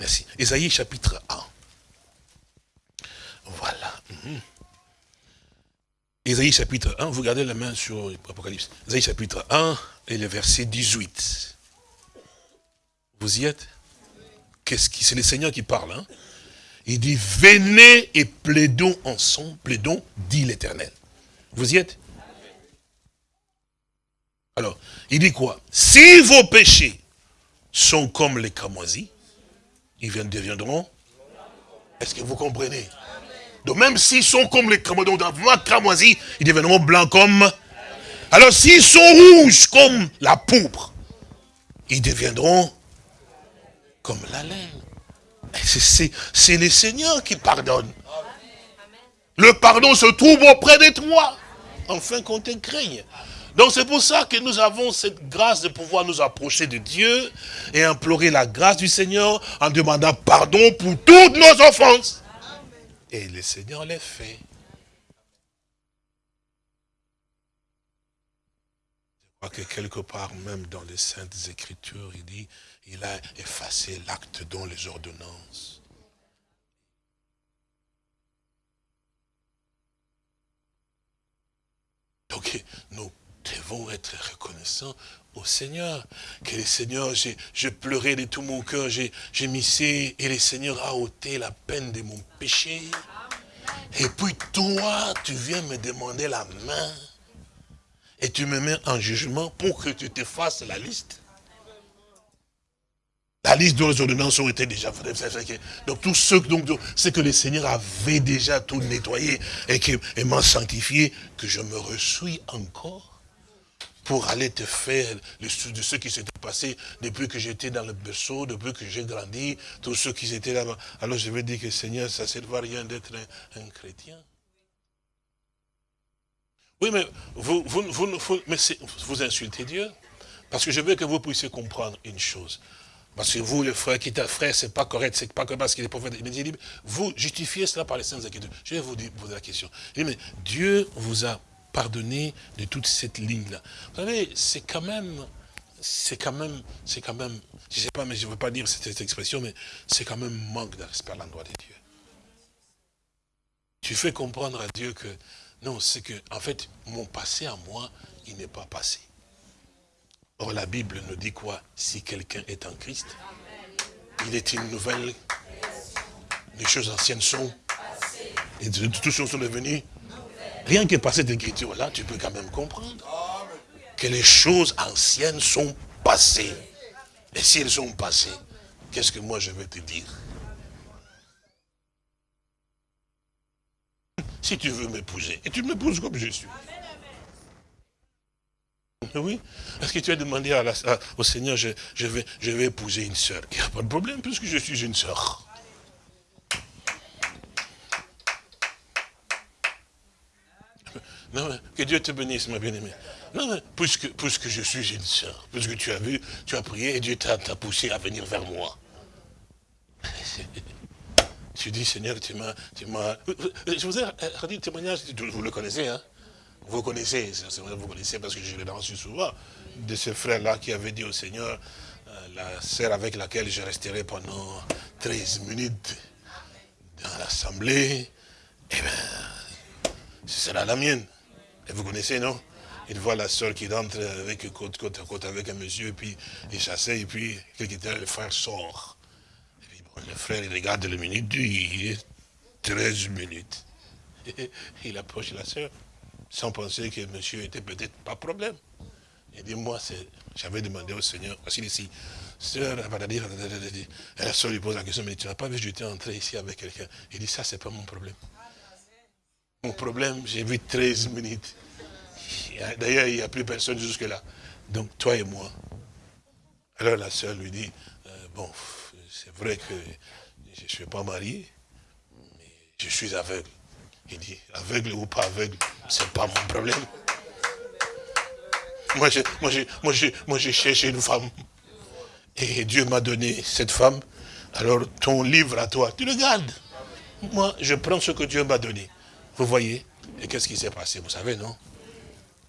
merci, Ésaïe chapitre 1, voilà, mhm. Ésaïe chapitre 1, vous gardez la main sur l'Apocalypse. Ésaïe chapitre 1 et le verset 18. Vous y êtes? Qu'est-ce qui C'est le Seigneur qui parle. Hein? Il dit, venez et plaidons ensemble, plaidons, dit l'Éternel. Vous y êtes? Alors, il dit quoi? Si vos péchés sont comme les cramoisis, ils deviendront... Est-ce que vous comprenez? Donc même s'ils sont comme les cramoisis, ils deviendront blancs comme... Alors s'ils sont rouges comme la pourpre, ils deviendront comme la laine. C'est le Seigneur qui pardonne. Le pardon se trouve auprès de toi, enfin qu'on te craigne. Donc c'est pour ça que nous avons cette grâce de pouvoir nous approcher de Dieu et implorer la grâce du Seigneur en demandant pardon pour toutes nos offenses. Et le Seigneur les fait. Crois que quelque part, même dans les Saintes Écritures, il dit, il a effacé l'acte dans les ordonnances. Donc, nous devons être reconnaissants au Seigneur. Que le Seigneur, j'ai pleuré de tout mon cœur, j'ai missé, et le Seigneur a ôté la peine de mon péché. Et puis toi, tu viens me demander la main. Et tu me mets en jugement pour que tu te fasses la liste. La liste dont les ordonnances ont été déjà. Donc tout ce donc, que le Seigneur avait déjà tout nettoyé et, et m'a sanctifié, que je me reçuis encore pour aller te faire le de ce qui s'était passé depuis que j'étais dans le berceau, depuis que j'ai grandi, tous ceux qui étaient là-bas. Alors je vais dire que Seigneur, ça ne sert à rien d'être un, chrétien. Oui, mais vous, vous, vous, mais vous insultez Dieu. Parce que je veux que vous puissiez comprendre une chose. Parce que vous, le frère qui est un frère, c'est pas correct, c'est pas correct parce qu'il est prophète. Vous justifiez cela par les saintes écritures. Je vais vous poser la question. Mais Dieu vous a pardonner de toute cette ligne-là. Vous savez, c'est quand même, c'est quand même, c'est quand même, je sais pas, mais je ne veux pas dire cette, expression, mais c'est quand même manque de respect à l'endroit de Dieu. Tu fais comprendre à Dieu que, non, c'est que, en fait, mon passé à moi, il n'est pas passé. Or, la Bible nous dit quoi? Si quelqu'un est en Christ, il est une nouvelle. Les choses anciennes sont. Toutes choses sont devenues. Rien que par cette écriture-là, tu peux quand même comprendre que les choses anciennes sont passées. Et si elles sont passées, qu'est-ce que moi je vais te dire? Si tu veux m'épouser, et tu m'épouses comme je suis. Oui. Est-ce que tu as demandé à au Seigneur, je, vais, je vais épouser une sœur Il n'y a pas de problème, puisque je suis une sœur. Non, que Dieu te bénisse, ma bien-aimée. Non, puisque, puisque je suis une sœur, puisque tu as vu, tu as prié et Dieu t'a poussé à venir vers moi. tu dis, Seigneur, tu m'as... Je vous ai dit le témoignage, vous le connaissez, hein? Vous connaissez, vous connaissez parce que je l'ai reçu souvent, de ce frère-là qui avait dit au Seigneur, euh, la sœur avec laquelle je resterai pendant 13 minutes dans l'assemblée, eh bien, ce sera la mienne. Et vous connaissez, non? Il voit la soeur qui rentre avec côte, côte à côte avec un monsieur, puis il s'asseye, et puis quelque temps, le frère sort. Le frère, il regarde le minute, il est 13 minutes. il approche la soeur, sans penser que monsieur était peut-être pas problème. Il dit, moi, j'avais demandé au Seigneur, voici ici, sœur, et la soeur lui pose la question, mais tu n'as pas vu, j'étais entré ici avec quelqu'un. Il dit, ça, c'est pas mon problème. Mon problème, j'ai vu 13 minutes. D'ailleurs, il n'y a plus personne jusque-là. Donc, toi et moi. Alors la sœur lui dit, euh, bon, c'est vrai que je ne suis pas marié, mais je suis aveugle. Il dit, aveugle ou pas aveugle, ce n'est pas mon problème. Moi, j'ai moi, moi, moi, une femme. Et Dieu m'a donné cette femme. Alors, ton livre à toi, tu le gardes. Moi, je prends ce que Dieu m'a donné. Vous voyez? Et qu'est-ce qui s'est passé? Vous savez, non?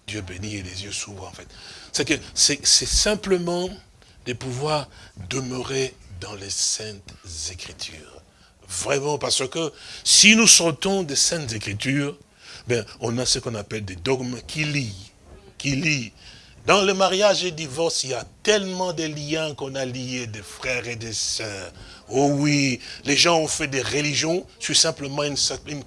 Dieu bénit et les yeux s'ouvrent, en fait. C'est c'est simplement de pouvoir demeurer dans les saintes écritures. Vraiment, parce que si nous sortons des saintes écritures, ben, on a ce qu'on appelle des dogmes qui lient, qui lient. Dans le mariage et le divorce, il y a tellement de liens qu'on a liés des frères et des sœurs. Oh oui, les gens ont fait des religions sur simplement une,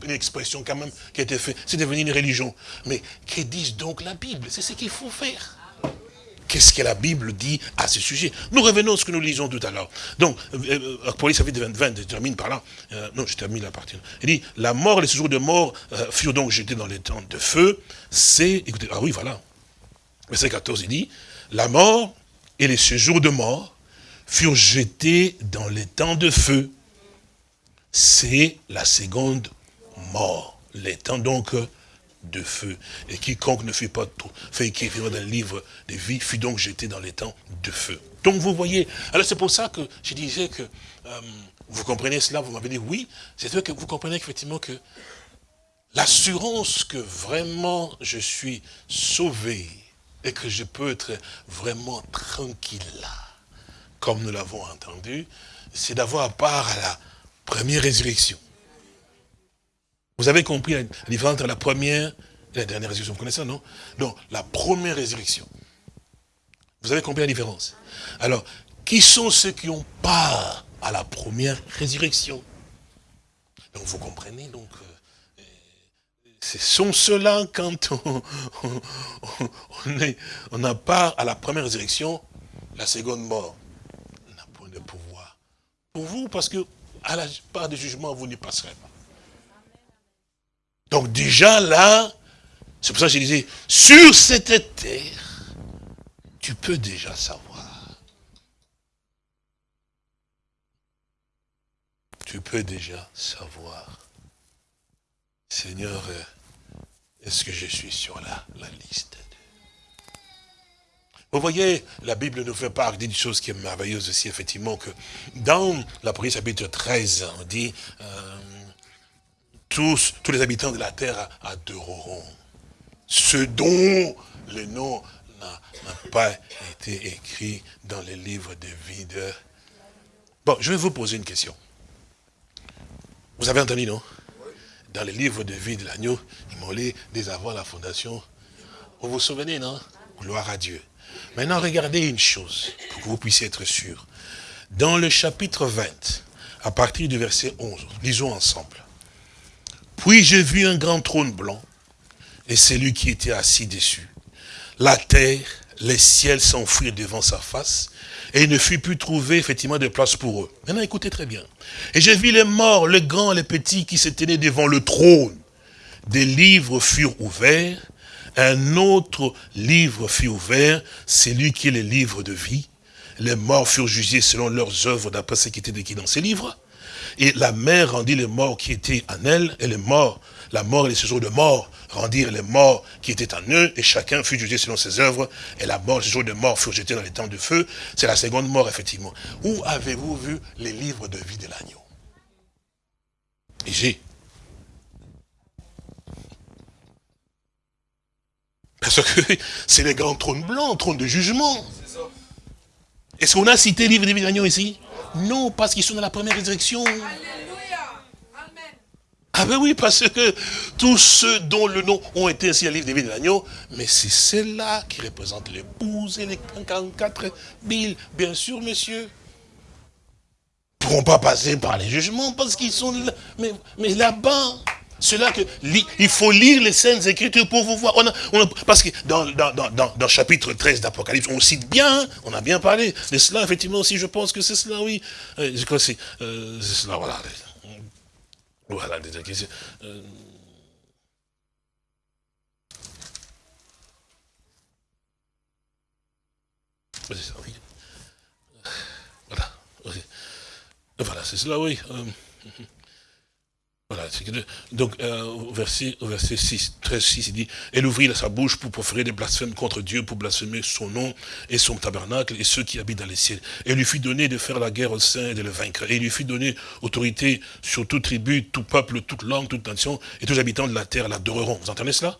expression quand même qui a été faite. C'est devenu une religion. Mais que disent donc la Bible? C'est ce qu'il faut faire. Qu'est-ce que la Bible dit à ce sujet Nous revenons à ce que nous lisons tout à l'heure. Donc, euh, euh chapitre 20, je termine par là. Euh, non, je termine la partie. Il dit, la mort et les séjours de mort euh, furent donc jetés dans les temps de feu. C'est, écoutez, ah oui, voilà. Verset 14, il dit, la mort et les séjours de mort furent jetés dans les temps de feu. C'est la seconde mort. Les temps donc de feu. Et quiconque ne fut pas fait écrire dans le livre de vie fut donc jeté dans les temps de feu. Donc vous voyez, alors c'est pour ça que je disais que, euh, vous comprenez cela, vous m'avez dit oui, c'est vrai que vous comprenez effectivement que l'assurance que vraiment je suis sauvé et que je peux être vraiment tranquille là, comme nous l'avons entendu, c'est d'avoir part à la première résurrection. Vous avez compris la différence entre la première et la dernière résurrection. Vous connaissez ça, non? Donc, la première résurrection. Vous avez compris la différence? Alors, qui sont ceux qui ont part à la première résurrection? Donc, vous comprenez, donc, euh, ce sont ceux-là, quand on, on, est, on a part à la première résurrection, la seconde mort pouvoir. Pour vous, parce que à la part du jugement, vous n'y passerez pas. Donc déjà là, c'est pour ça que je disais, sur cette terre, tu peux déjà savoir. Tu peux déjà savoir. Seigneur, est-ce que je suis sur la, liste vous voyez, la Bible nous fait part d'une chose qui est merveilleuse aussi, effectivement, que dans la prière chapitre 13, on dit, euh, tous, les habitants de la terre adoreront ce dont le nom n'a pas été écrit dans les livres de vie de... Bon, je vais vous poser une question. Vous avez entendu, non? Dans les livres de vie de l'agneau, lu dès avant la fondation. Vous vous souvenez, non? Gloire à Dieu. Maintenant, regardez une chose, pour que vous puissiez être sûr. dans le chapitre 20, à partir du verset 11, lisons ensemble. Puis j'ai vu un grand trône blanc, et celui qui était assis dessus. La terre, les ciels s'enfuirent devant sa face, et il ne fut plus trouvé effectivement de place pour eux. Maintenant écoutez très bien. Et j'ai vu les morts, les grands, les petits qui se tenaient devant le trône. Des livres furent ouverts, un autre livre fut ouvert, c'est lui qui est le livre de vie. Les morts furent jugés selon leurs œuvres d'après ce qui était écrit dans ces livres. Et la mer rendit les morts qui étaient en elle, et les morts, la mort et les séjours de mort rendirent les morts qui étaient en eux, et chacun fut jugé selon ses œuvres, et la mort, les séjours de mort furent jetés dans les temps de feu. C'est la seconde mort, effectivement. Où avez-vous vu les livres de vie de l'agneau? Et j'ai. Parce que c'est les grands trônes blancs, trône de jugement. Est-ce qu'on a cité livre de vie de l'agneau ici? Non, parce qu'ils sont dans la première résurrection. Ah ben oui, parce que tous ceux dont le nom ont été ainsi à livre des vies de l'agneau, mais c'est celle-là qui représente l'épouse et les 44 000, bien sûr, monsieur. ne pourront pas passer par les jugements parce qu'ils sont là, mais, mais là-bas, cela que il faut lire les scènes Écritures pour vous voir. parce que dans, dans, dans, dans chapitre 13 d'Apocalypse, on cite bien, on a bien parlé de cela, effectivement aussi, je pense que c'est cela, oui. Euh, que c'est euh, cela, voilà. Voilà. Euh, voilà. Voilà, c'est cela, oui. Euh, voilà, donc euh, au, verset, verset 6, 13, 6, il dit, elle ouvrit sa bouche pour proférer des blasphèmes contre Dieu, pour blasphémer son nom et son tabernacle et ceux qui habitent dans les ciels. Et lui fut donné de faire la guerre au sein et de le vaincre. Et il lui fut donné autorité sur toute tribu, tout peuple, toute langue, toute nation, et tous les habitants de la terre l'adoreront. Vous entendez cela?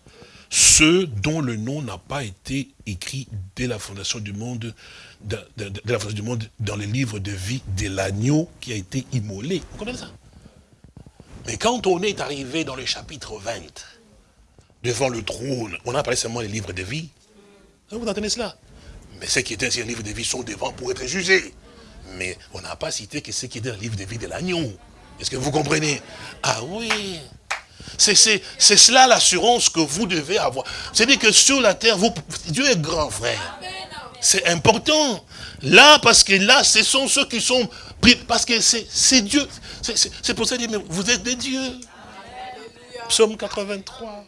Ceux dont le nom n'a pas été écrit dès la fondation du monde, de, la fondation du monde dans les livres de vie de l'agneau qui a été immolé. Vous comprenez ça? Mais quand on est arrivé dans le chapitre 20, devant le trône, on a parlé seulement des livres de vie. Vous entendez cela? Mais ceux qui étaient dans les livres de vie sont devant pour être jugés. Mais on n'a pas cité que ceux qui étaient dans le livre de vie de l'agneau. Est-ce que vous comprenez? Ah oui c'est cela l'assurance que vous devez avoir. C'est-à-dire que sur la terre, Dieu est grand, frère. C'est important. Là, parce que là, ce sont ceux qui sont pris, parce que c'est Dieu. C'est pour ça mais vous êtes des dieux. Psaume 83.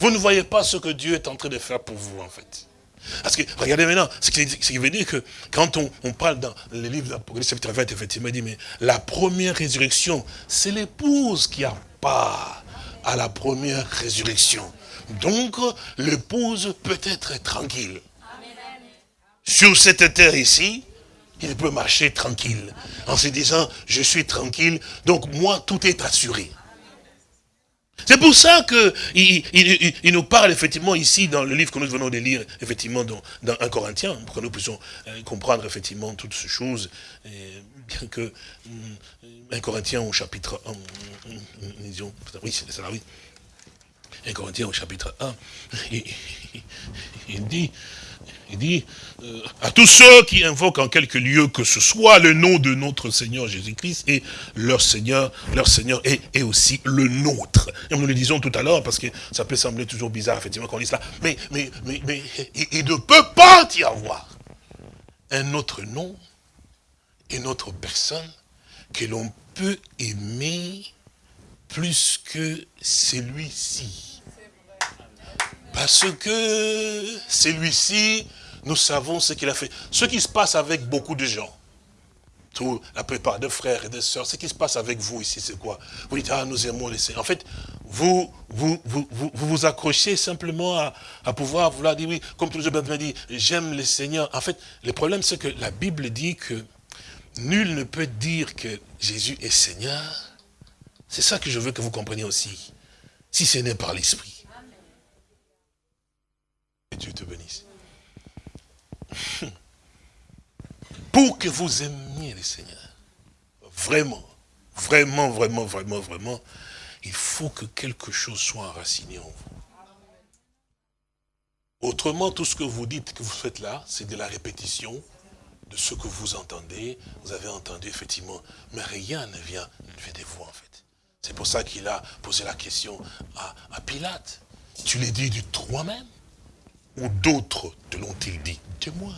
Vous ne voyez pas ce que Dieu est en train de faire pour vous, en fait. Parce que, regardez maintenant, ce qui, veut dire que quand on, parle dans le livre d'Apocalypse chapitre 20, effectivement, il dit, mais la première résurrection, c'est l'épouse qui a part à la première résurrection. Donc, l'épouse peut être tranquille. Sur cette terre ici, il peut marcher tranquille, en se disant, je suis tranquille, donc moi, tout est assuré. C'est pour ça qu'il il, nous parle effectivement ici, dans le livre que nous venons de lire, effectivement dans, dans 1 Corinthien, pour que nous puissions euh, comprendre effectivement toutes ces choses, bien que 1 Corinthien au chapitre 1, oui, c'est ça, oui. 1 Corinthiens au chapitre 1, il dit, il dit, euh, à tous ceux qui invoquent en quelque lieu que ce soit le nom de notre Seigneur Jésus-Christ et leur Seigneur, leur Seigneur est, aussi le nôtre. Et nous le disons tout à l'heure parce que ça peut sembler toujours bizarre effectivement qu'on dise cela, mais, il ne peut pas y avoir un autre nom, une autre personne que l'on peut aimer plus que celui-ci. Parce que celui-ci, nous savons ce qu'il a fait. Ce qui se passe avec beaucoup de gens, tout, la plupart de frères et de sœurs, ce qui se passe avec vous ici, c'est quoi? Vous dites, ah, nous aimons les Seigneurs. En fait, vous vous, vous, vous, accrochez simplement à, pouvoir vouloir dire, oui, comme tout le monde dit, j'aime les Seigneurs. En fait, le problème, c'est que la Bible dit que nul ne peut dire que Jésus est Seigneur. C'est ça que je veux que vous compreniez aussi. Si ce n'est par l'Esprit. Dieu te bénisse. Pour que vous aimiez le Seigneur, vraiment, vraiment, vraiment, vraiment, vraiment, il faut que quelque chose soit enraciné en vous. Autrement, tout ce que vous dites que vous faites là, c'est de la répétition de ce que vous entendez, vous avez entendu effectivement, mais rien ne vient de vous en fait. C'est pour ça qu'il a posé la question à, à Pilate. Tu l'as dit de toi-même? Ou d'autres te l'ont-ils dit? De moi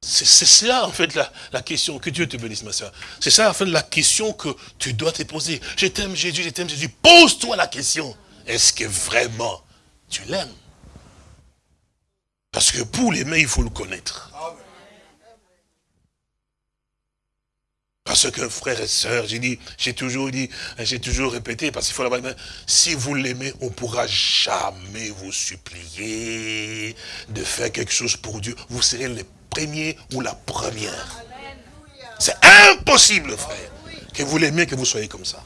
C'est ça, en fait, la, question. Que Dieu te bénisse, ma soeur. C'est ça, en fait, la question que tu dois te poser. Je t'aime, Jésus, je t'aime, Jésus. Pose-toi la question. Est-ce que vraiment tu l'aimes? Parce que pour l'aimer, il faut le connaître. Parce que frères et sœurs, j'ai dit, j'ai toujours dit, j'ai toujours répété, parce qu'il faut l'avoir, si vous l'aimez, on ne pourra jamais vous supplier de faire quelque chose pour Dieu. Vous serez les premiers ou la première. C'est impossible, frère, que vous l'aimez, que vous soyez comme ça.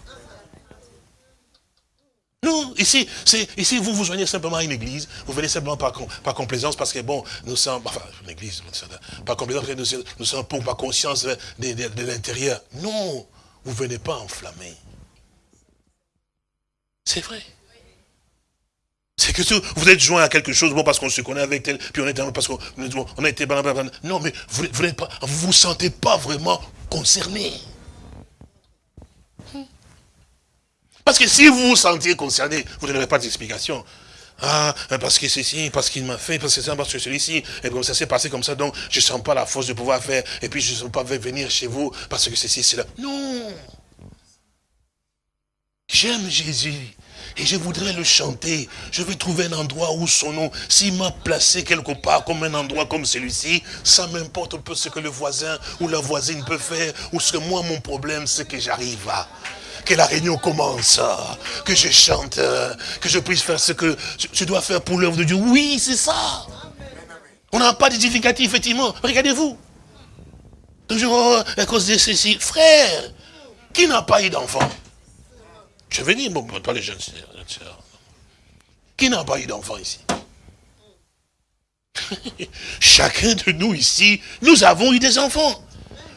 Non, ici, ici, vous vous joignez simplement à une église, vous venez simplement par, complaisance, parce que bon, nous sommes, enfin, une église, par complaisance, nous, nous sommes pour par conscience de, l'intérieur. Non, vous venez pas enflammer. C'est vrai. C'est que vous êtes joint à quelque chose, bon, parce qu'on se connaît avec tel, puis on est parce qu'on a été, non, mais vous, pas, vous vous sentez pas vraiment concerné. Parce que si vous vous sentiez concerné, vous ne pas d'explication. Ah, parce que ceci, parce qu'il m'a fait, parce que c'est parce que celui-ci, et comme ça s'est passé comme ça, donc je ne sens pas la force de pouvoir faire, et puis je ne sens pas venir chez vous, parce que ceci, c'est là. Non J'aime Jésus, et je voudrais le chanter. Je vais trouver un endroit où son nom, s'il m'a placé quelque part comme un endroit comme celui-ci, ça m'importe un peu ce que le voisin ou la voisine peut faire, ou ce que moi, mon problème, c'est que j'arrive à que la réunion commence, que je chante, que je puisse faire ce que je dois faire pour l'œuvre de Dieu. Oui, c'est ça. On n'a pas d'édificatif, effectivement. Regardez-vous. Toujours à cause de ceci. Frère, qui n'a pas eu d'enfant? Je vais dire, bon, pas les jeunes sœurs. Qui n'a pas eu d'enfant ici? Chacun de nous ici, nous avons eu des enfants.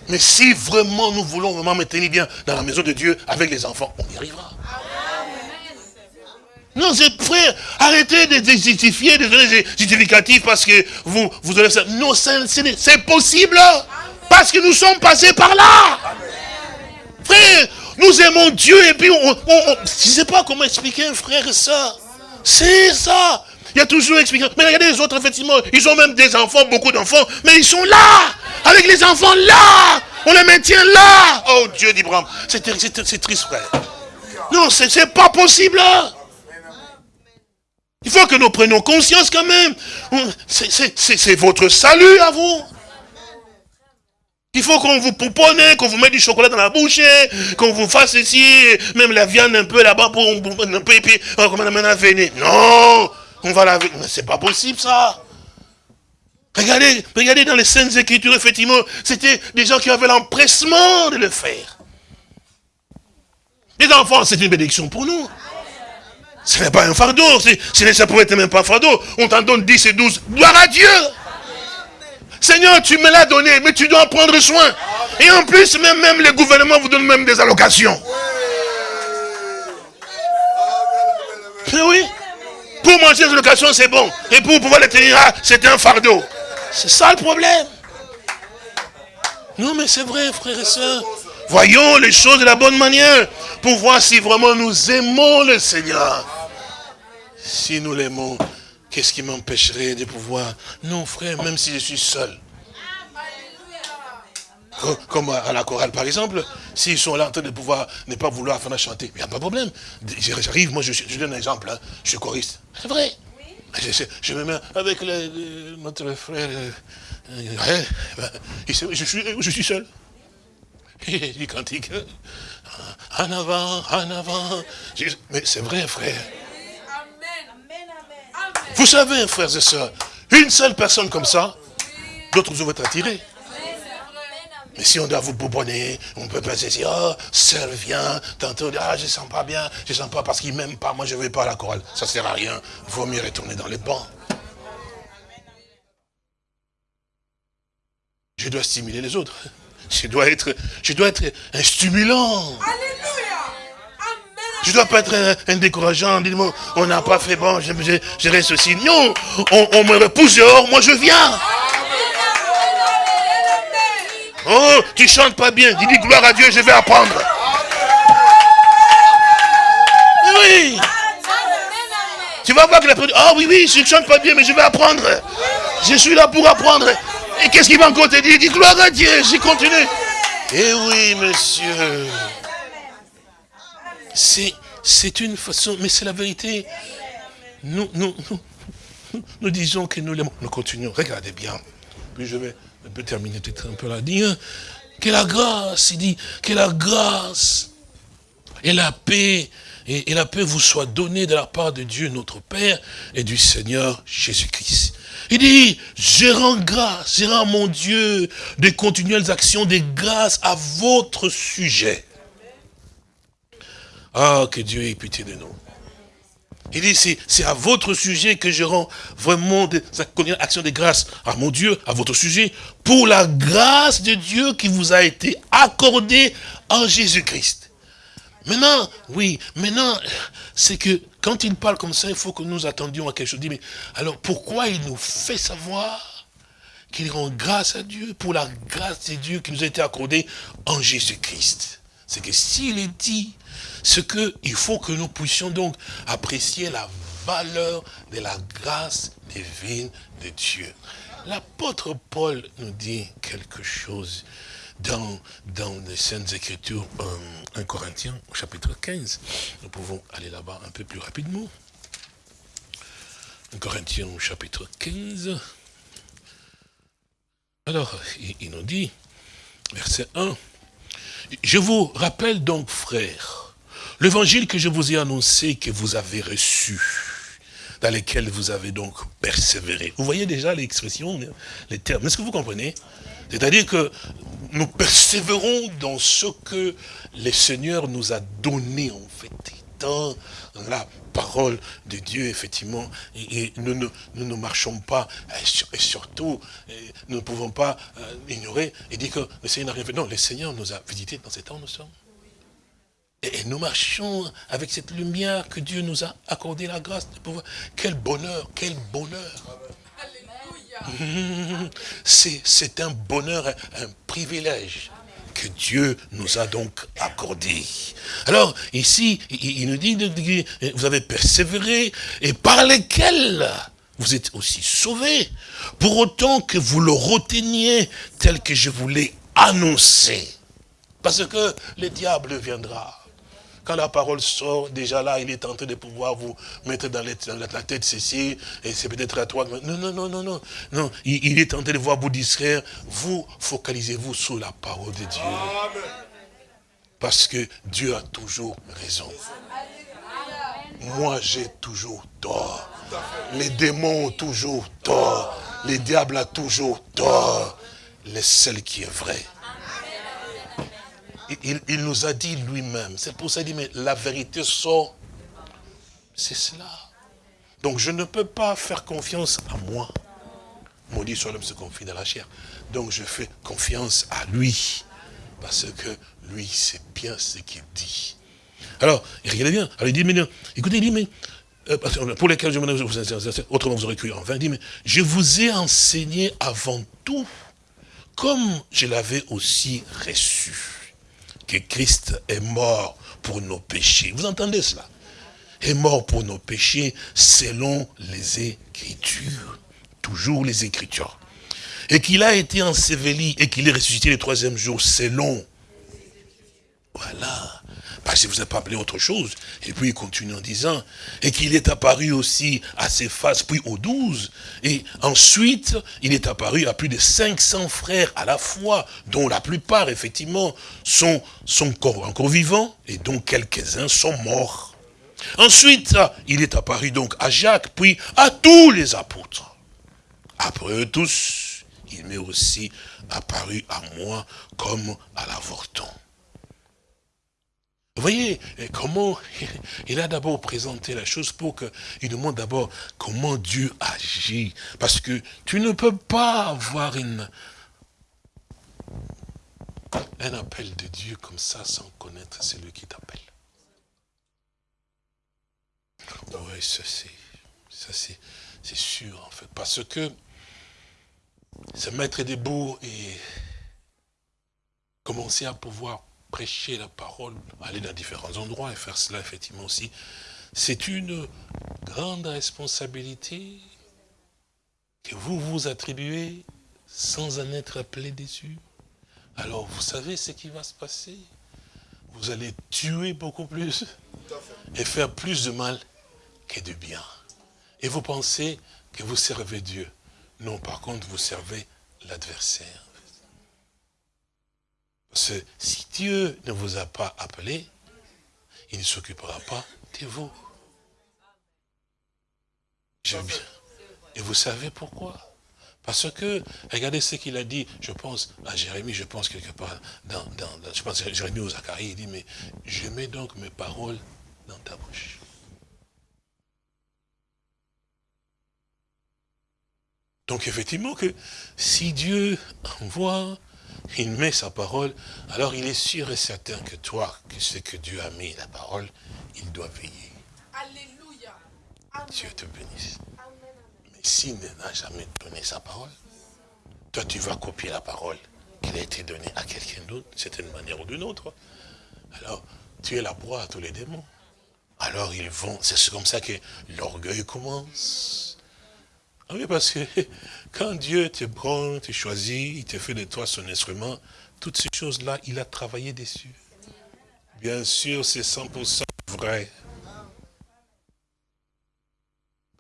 Mais si vraiment nous voulons vraiment maintenir bien dans la maison de Dieu avec les enfants, on y arrivera. Non, c'est frère, arrêtez de justifier, de donner des justificatifs parce que vous, vous allez ça. Non, c'est possible. Parce que nous sommes passés par là. Frère, nous aimons Dieu et puis on, je ne sais pas comment expliquer un frère ça. C'est ça. Il y a toujours expliqué. Mais regardez les autres, effectivement, ils ont même des enfants, beaucoup d'enfants, mais ils sont là avec les enfants là. On les maintient là. Oh Dieu d'Ibrahim. C'est triste, frère. Non, c'est pas possible. Il faut que nous prenions conscience quand même. C'est votre salut à vous. Il faut qu'on vous pouponne, qu'on vous mette du chocolat dans la bouche, qu'on vous fasse ici, même la viande un peu là-bas pour un peu, et puis on la venir. Non, on va la... C'est pas possible ça. Regardez, regardez dans les scènes Écritures, effectivement, c'était des gens qui avaient l'empressement de le faire. Les enfants, c'est une bénédiction pour nous. Ce n'est pas un fardeau, ça pourrait être même pas un fardeau. On t'en donne 10 et 12. Gloire à Dieu Seigneur, tu me l'as donné, mais tu dois en prendre soin. Et en plus, même, même les gouvernements vous donnent même des allocations. Mais oui. Pour manger des allocations, c'est bon. Et pour pouvoir les tenir, ah, c'est un fardeau. C'est ça le problème. Non, mais c'est vrai, frères et sœurs. Voyons les choses de la bonne manière pour voir si vraiment nous aimons le Seigneur. Si nous l'aimons, qu'est-ce qui m'empêcherait de pouvoir... Non, frère, même si je suis seul. Comme à la chorale, par exemple, s'ils sont là en train de pouvoir ne pas vouloir faire chanter, il n'y a pas de problème. J'arrive, moi je, je donne un exemple, hein. je suis choriste. C'est vrai. Je, me mets avec notre frère. Euh, euh, ben, je, suis, je suis seul. Il cantique. En avant, en avant. Mais c'est vrai, frère. Vous savez, frères et sœurs, une seule personne comme ça, d'autres vous vont être attirés. Mais si on doit vous boubonner, on peut pas se dire, oh, sœur, viens, tantôt, ah, je sens pas bien, je sens pas parce qu'il m'aime pas, moi je vais pas à la chorale. Ça sert à rien, il vaut mieux retourner dans les bancs. Je dois stimuler les autres. Je dois être, je dois être un stimulant. Alléluia. Je dois pas être un, décourageant, on n'a pas fait bon, je, je, reste aussi. Non, on, me repousse dehors, moi je viens. Oh, tu chantes pas bien. Dis, dis gloire à Dieu, je vais apprendre. Oui. Tu vas voir que la ah oh, oui, oui, je ne chante pas bien, mais je vais apprendre. Je suis là pour apprendre. Et qu'est-ce qu'il va encore te dire? Dis gloire à Dieu, j'y continue. Eh oui, monsieur. C'est une façon, mais c'est la vérité. Nous, nous, nous, nous disons que nous l'aimons. Nous continuons. Regardez bien. Puis je vais un peu terminer peut-être un peu là. Dire que la grâce, il dit, que la grâce et la paix et, la paix vous soit donnée de la part de Dieu notre Père et du Seigneur Jésus-Christ. Il dit, je rends grâce, je rends mon Dieu de continuelles actions de grâce à votre sujet. Ah, que Dieu ait pitié de nous. Il dit, c'est à votre sujet que je rends vraiment des actions de grâce à mon Dieu, à votre sujet, pour la grâce de Dieu qui vous a été accordée en Jésus-Christ. Maintenant, oui, maintenant, c'est que quand il parle comme ça, il faut que nous attendions à quelque chose. Mais alors, pourquoi il nous fait savoir qu'il rend grâce à Dieu pour la grâce de Dieu qui nous a été accordée en Jésus-Christ? C'est que s'il est dit, ce qu'il faut que nous puissions donc apprécier la valeur de la grâce divine de Dieu. L'apôtre Paul nous dit quelque chose dans, dans les Saintes Écritures, 1 Corinthiens, chapitre 15. Nous pouvons aller là-bas un peu plus rapidement. 1 Corinthiens, chapitre 15. Alors, il, nous dit, verset 1, « Je vous rappelle donc, frères, l'évangile que je vous ai annoncé, que vous avez reçu, dans lequel vous avez donc persévéré. Vous voyez déjà l'expression, les termes. Est-ce que vous comprenez? C'est-à-dire que nous persévérons dans ce que le Seigneur nous a donné, en fait, dans la parole de Dieu, effectivement, et, nous, ne marchons pas, et surtout, nous ne pouvons pas euh, ignorer et dire que le Seigneur n'a rien fait. Non, le Seigneur nous a visités dans ces temps, nous sommes. Et, nous marchons avec cette lumière que Dieu nous a accordé la grâce de pouvoir. Quel bonheur, quel bonheur. C'est un bonheur, un privilège que Dieu nous a donc accordé. Alors, ici, il nous dit, vous avez persévéré, et par lesquels vous êtes aussi sauvés, pour autant que vous le reteniez tel que je vous l'ai annoncé. Parce que le diable viendra quand la parole sort, déjà là, il est en train de pouvoir vous mettre dans, la tête ceci, et c'est peut-être à toi. Non, non, non, non, non. non il, est en train de voir vous distraire. Vous, focalisez-vous sur la parole de Dieu. Parce que Dieu a toujours raison. Moi, j'ai toujours tort. Les démons ont toujours tort. Les diables ont toujours tort. Le seul qui est vrai, il, nous a dit lui-même. C'est pour ça qu'il dit, mais la vérité sort. C'est cela. Donc je ne peux pas faire confiance à moi. Maudit soit l'homme se confie dans la chair. Donc je fais confiance à lui. Parce que lui, c'est bien ce qu'il dit. Alors, regardez bien. Alors il dit, mais non, écoutez, il dit, mais euh, pour lesquels je vous autrement vous aurez cru en vain, dit, mais je vous ai enseigné avant tout, comme je l'avais aussi reçu que Christ est mort pour nos péchés. Vous entendez cela? Est mort pour nos péchés selon les Écritures. Toujours les Écritures. Et qu'il a été enseveli et qu'il est ressuscité le troisième jour selon. Voilà. Parce que vous n'avez pas appelé autre chose. Et puis il continue en disant, et qu'il est apparu aussi à ses faces, puis aux douze. Et ensuite, il est apparu à plus de 500 frères à la fois, dont la plupart, effectivement, sont, sont encore, encore vivants, et dont quelques-uns sont morts. Ensuite, il est apparu donc à Jacques, puis à tous les apôtres. Après eux tous, il m'est aussi apparu à moi comme à l'avorton. Vous voyez comment il a d'abord présenté la chose pour qu'il nous montre d'abord comment Dieu agit. Parce que tu ne peux pas avoir une, un appel de Dieu comme ça sans connaître celui qui t'appelle. Oui, ça c'est sûr en fait. Parce que se mettre debout et commencer à pouvoir prêcher la parole, aller dans différents endroits et faire cela effectivement aussi, c'est une grande responsabilité que vous vous attribuez sans en être appelé dessus. Alors vous savez ce qui va se passer? Vous allez tuer beaucoup plus et faire plus de mal que de bien. Et vous pensez que vous servez Dieu? Non, par contre, vous servez l'adversaire. Parce que si Dieu ne vous a pas appelé, il ne s'occupera pas de vous. Et vous savez pourquoi? Parce que, regardez ce qu'il a dit, je pense, à Jérémie, je pense quelque part, dans, je pense à Jérémie ou Zacharie, il dit, mais je mets donc mes paroles dans ta bouche. Donc effectivement que si Dieu envoie, il met sa parole, alors il est sûr et certain que toi, que ce que Dieu a mis la parole, il doit veiller. Alléluia. Dieu te bénisse. Mais s'il n'a jamais donné sa parole, toi tu vas copier la parole qui a été donnée à quelqu'un d'autre, d'une manière ou d'une autre. Alors, tu es la proie à tous les démons. Alors ils vont, c'est comme ça que l'orgueil commence ah oui, parce que quand Dieu te prend, te choisit, il te fait de toi son instrument, toutes ces choses-là, il a travaillé dessus. Bien sûr, c'est 100% vrai.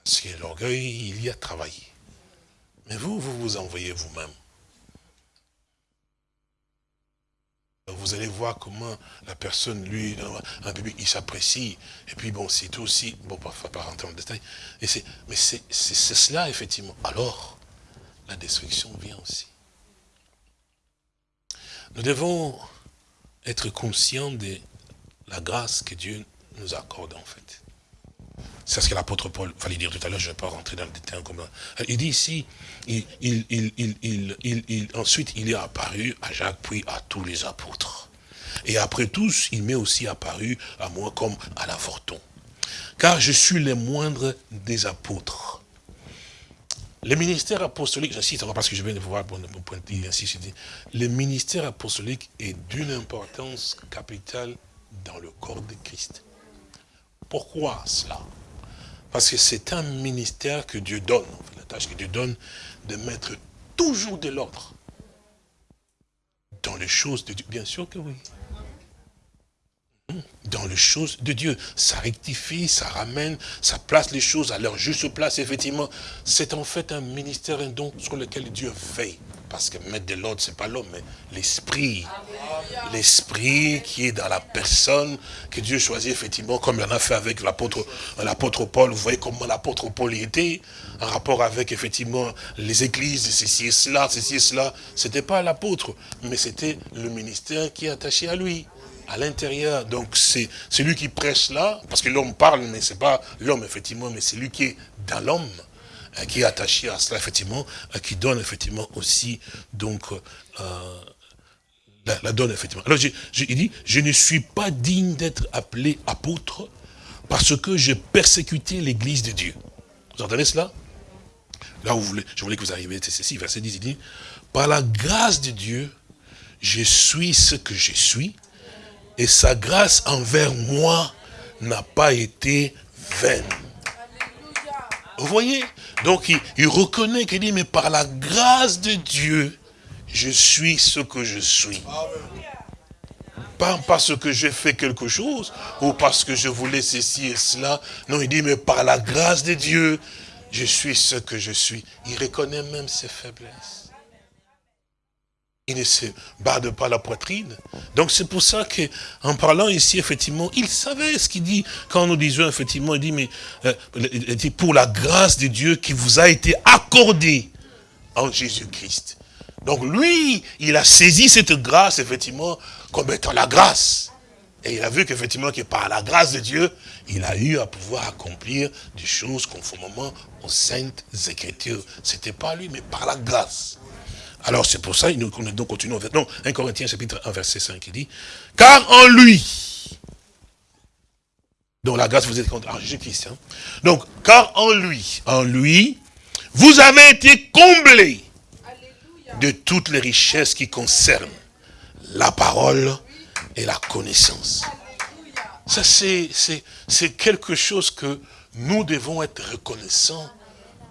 Parce que l'orgueil, il y a travaillé. Mais vous, vous vous envoyez vous-même. Vous allez voir comment la personne, lui, un bébé, il s'apprécie. Et puis bon, c'est tout aussi, bon, pas, pas rentrer en détail. Et mais c'est cela, effectivement. Alors, la destruction vient aussi. Nous devons être conscients de la grâce que Dieu nous accorde, en fait. C'est ce que l'apôtre Paul fallait dire tout à l'heure, je ne vais pas rentrer dans le détail comme Il dit ici, il, il, ensuite il est apparu à Jacques, puis à tous les apôtres. Et après tous, il m'est aussi apparu à moi comme à l'avorton. Car je suis le moindre des apôtres. Le ministère apostolique, j'insiste parce que je viens de voir mon point ainsi, je dis, le ministère apostolique est d'une importance capitale dans le corps de Christ. Pourquoi cela? Parce que c'est un ministère que Dieu donne, la tâche que Dieu donne, de mettre toujours de l'ordre dans les choses de Dieu. Bien sûr que oui. Dans les choses de Dieu. Ça rectifie, ça ramène, ça place les choses à leur juste place, effectivement. C'est en fait un ministère, un don sur lequel Dieu veille. Parce que mettre de l'ordre, c'est pas l'homme, mais l'esprit. L'esprit qui est dans la personne que Dieu choisit effectivement, comme il en a fait avec l'apôtre Paul. Vous voyez comment l'apôtre Paul était en rapport avec effectivement les églises, ceci et cela, ceci et cela. C'était pas l'apôtre, mais c'était le ministère qui est attaché à lui à l'intérieur. Donc c'est lui qui prêche là, parce que l'homme parle, mais c'est pas l'homme effectivement, mais c'est lui qui est dans l'homme. Euh, qui est attaché à cela, effectivement, euh, qui donne effectivement aussi, donc, euh, la, donne, effectivement. Alors, il dit, je ne suis pas digne d'être appelé apôtre parce que j'ai persécuté l'église de Dieu. Vous entendez cela? Là où vous voulez, je voulais que vous arriviez, c'est ceci, verset 10, il dit, par la grâce de Dieu, je suis ce que je suis, et sa grâce envers moi n'a pas été vaine. Vous voyez? Donc il, reconnaît qu'il dit, mais par la grâce de Dieu, je suis ce que je suis. Pas parce que j'ai fait quelque chose, ou parce que je voulais ceci et cela. Non, il dit, mais par la grâce de Dieu, je suis ce que je suis. Il reconnaît même ses faiblesses. Il ne se barde pas la poitrine. Donc c'est pour ça que, en parlant ici, effectivement, il savait ce qu'il dit. Quand nous disons, effectivement, il dit, mais euh, pour la grâce de Dieu qui vous a été accordée en Jésus-Christ. Donc lui, il a saisi cette grâce, effectivement, comme étant la grâce. Et il a vu qu'effectivement, que par la grâce de Dieu, il a eu à pouvoir accomplir des choses conformément aux saintes écritures. C'était pas lui, mais par la grâce. Alors c'est pour ça, nous, nous continuons. Non, 1 Corinthiens chapitre 1 verset 5, il dit, car en lui, dont la grâce vous êtes contre. Ah, Jésus-Christ. Hein. Donc, car en lui, en lui, vous avez été comblés de toutes les richesses qui concernent la parole et la connaissance. Ça, c'est quelque chose que nous devons être reconnaissants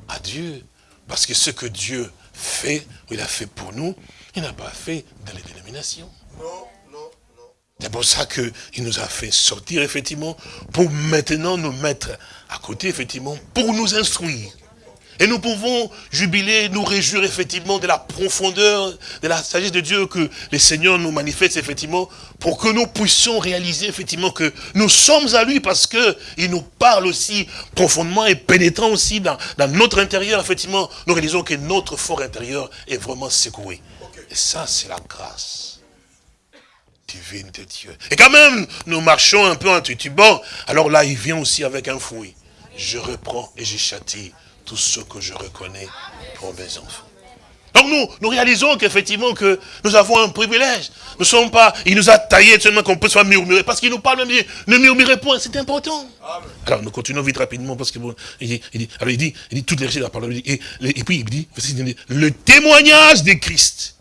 à Dieu. Parce que ce que Dieu fait, il a fait pour nous, il n'a pas fait dans les dénominations. C'est pour ça qu'il nous a fait sortir, effectivement, pour maintenant nous mettre à côté, effectivement, pour nous instruire. Et nous pouvons jubiler, nous réjouir effectivement de la profondeur, de la sagesse de Dieu que le Seigneur nous manifeste effectivement pour que nous puissions réaliser effectivement que nous sommes à lui parce qu'il nous parle aussi profondément et pénétrant aussi dans, notre intérieur. Effectivement, nous réalisons que notre fort intérieur est vraiment secoué. Et ça, c'est la grâce divine de Dieu. Et quand même, nous marchons un peu en tutubant. Alors là, il vient aussi avec un fouet. Je reprends et je châtie tous ceux que je reconnais pour mes enfants. Donc nous, nous réalisons qu'effectivement que nous avons un privilège. Nous ne sommes pas, il nous a taillé seulement qu'on peut soit murmurer, parce qu'il nous parle même, dit, ne murmurez point, c'est important. Alors nous continuons vite rapidement, parce que bon, il dit, il dit, alors il dit, il dit toutes les richesses de la parole, et, et puis il dit, le témoignage de Christ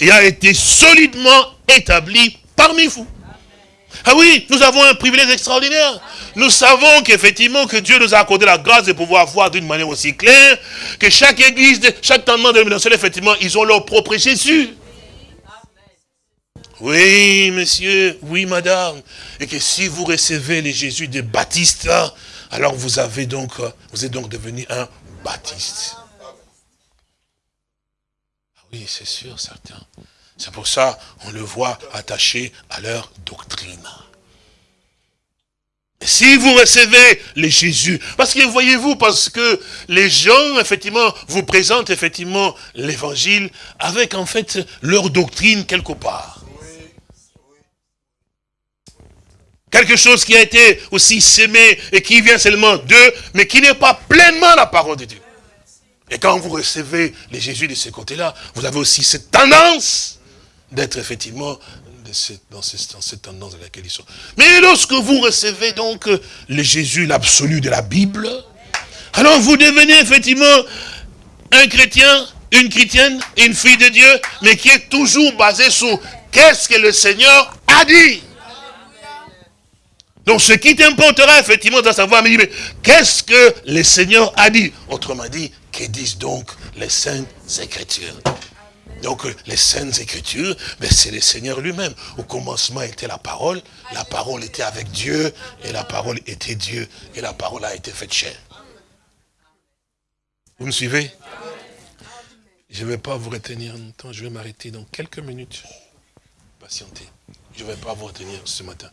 a été solidement établi parmi vous. Ah oui, nous avons un privilège extraordinaire. Nous savons qu'effectivement que Dieu nous a accordé la grâce de pouvoir voir d'une manière aussi claire que chaque église, chaque tendement de effectivement, ils ont leur propre Jésus. Oui, monsieur, oui, madame. Et que si vous recevez les Jésus de Baptiste, alors vous avez donc, vous êtes donc devenu un Baptiste. Ah oui, c'est sûr, certains. C'est pour ça on le voit attaché à leur doctrine. Si vous recevez les Jésus, parce que voyez-vous, parce que les gens, effectivement, vous présentent effectivement l'évangile avec, en fait, leur doctrine quelque part. Quelque chose qui a été aussi sémé et qui vient seulement d'eux, mais qui n'est pas pleinement la parole de Dieu. Et quand vous recevez les Jésus de ce côté-là, vous avez aussi cette tendance d'être effectivement dans, cette, tendance dans laquelle ils sont. Mais lorsque vous recevez donc euh, le Jésus, l'absolu de la Bible, alors vous devenez effectivement un chrétien, une chrétienne, une fille de Dieu, mais qui est toujours basé sur qu'est-ce que le Seigneur a dit. Donc ce qui t'importera effectivement de savoir, mais qu'est-ce que le Seigneur a dit? Autrement dit, que disent donc les saintes écritures? Donc les saintes écritures, mais c'est le Seigneur lui-même. Au commencement était la parole, la parole était avec Dieu, et la parole était Dieu, et la parole a été faite chair. Vous me suivez? Je ne vais pas vous retenir longtemps, je vais m'arrêter dans quelques minutes. Patientez. Je ne vais pas vous retenir ce matin.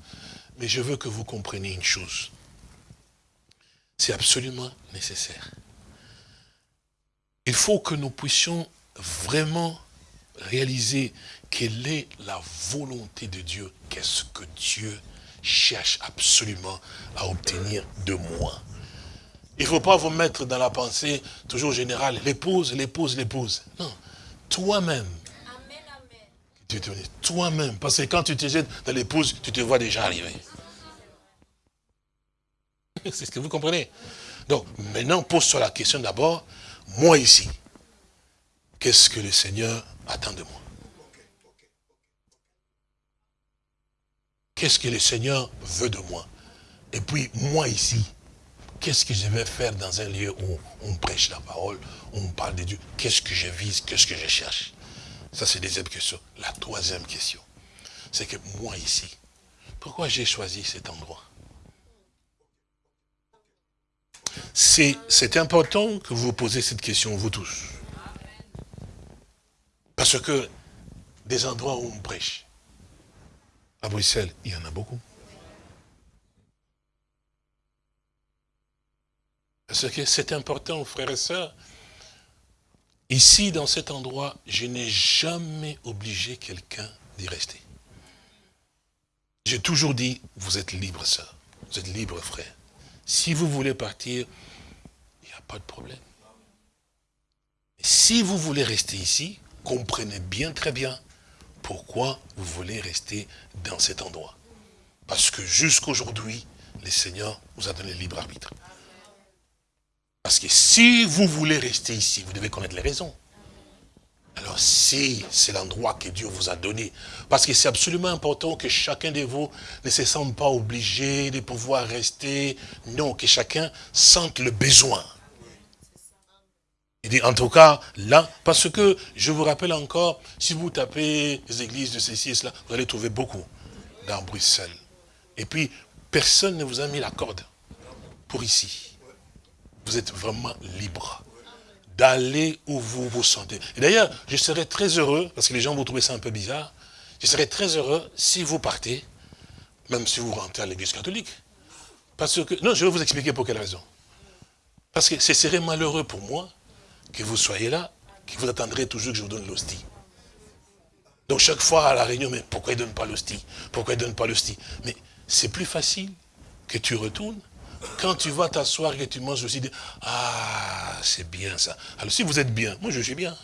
Mais je veux que vous compreniez une chose. C'est absolument nécessaire. Il faut que nous puissions vraiment réaliser quelle est la volonté de Dieu. Qu'est-ce que Dieu cherche absolument à obtenir de moi. Il ne faut pas vous mettre dans la pensée toujours générale, l'épouse, l'épouse, l'épouse. Non, toi-même. Toi-même, parce que quand tu te jettes dans l'épouse, tu te vois déjà arriver. C'est ce que vous comprenez. Donc, maintenant, pose-toi la question d'abord, moi ici, qu'est-ce que le Seigneur attend de moi? Qu'est-ce que le Seigneur veut de moi? Et puis, moi ici, qu'est-ce que je vais faire dans un lieu où on prêche la parole, où on parle de Dieu? Qu'est-ce que je vise? Qu'est-ce que je cherche? Ça, c'est la deuxième question. La troisième question, c'est que moi ici, pourquoi j'ai choisi cet endroit? C'est important que vous posez cette question, vous tous. Parce que des endroits où on prêche, à Bruxelles, il y en a beaucoup. Parce que c'est important, frères et sœurs. Ici, dans cet endroit, je n'ai jamais obligé quelqu'un d'y rester. J'ai toujours dit, vous êtes libre, sœur. Vous êtes libre, frère. Si vous voulez partir, il n'y a pas de problème. Si vous voulez rester ici, comprenez bien très bien pourquoi vous voulez rester dans cet endroit. Parce que jusqu'aujourd'hui, le Seigneur vous a donné le libre arbitre. Parce que si vous voulez rester ici, vous devez connaître les raisons. Alors si c'est l'endroit que Dieu vous a donné, parce que c'est absolument important que chacun de vous ne se sente pas obligé de pouvoir rester, non, que chacun sente le besoin. Il dit, en tout cas, là, parce que, je vous rappelle encore, si vous tapez les églises de ceci et cela, vous allez trouver beaucoup dans Bruxelles. Et puis, personne ne vous a mis la corde pour ici. Vous êtes vraiment libre d'aller où vous vous sentez. Et d'ailleurs, je serais très heureux, parce que les gens vont trouver ça un peu bizarre, je serais très heureux si vous partez, même si vous rentrez à l'église catholique. Parce que, non, je vais vous expliquer pour quelle raison. Parce que ce serait malheureux pour moi que vous soyez là, que vous attendrez toujours que je vous donne l'hostie. Donc chaque fois à la réunion, mais pourquoi il ne donne pas l'hostie? Pourquoi il ne donne pas l'hostie? Mais c'est plus facile que tu retournes quand tu vas t'asseoir et que tu manges aussi, ah, c'est bien ça. Alors si vous êtes bien, moi je suis bien.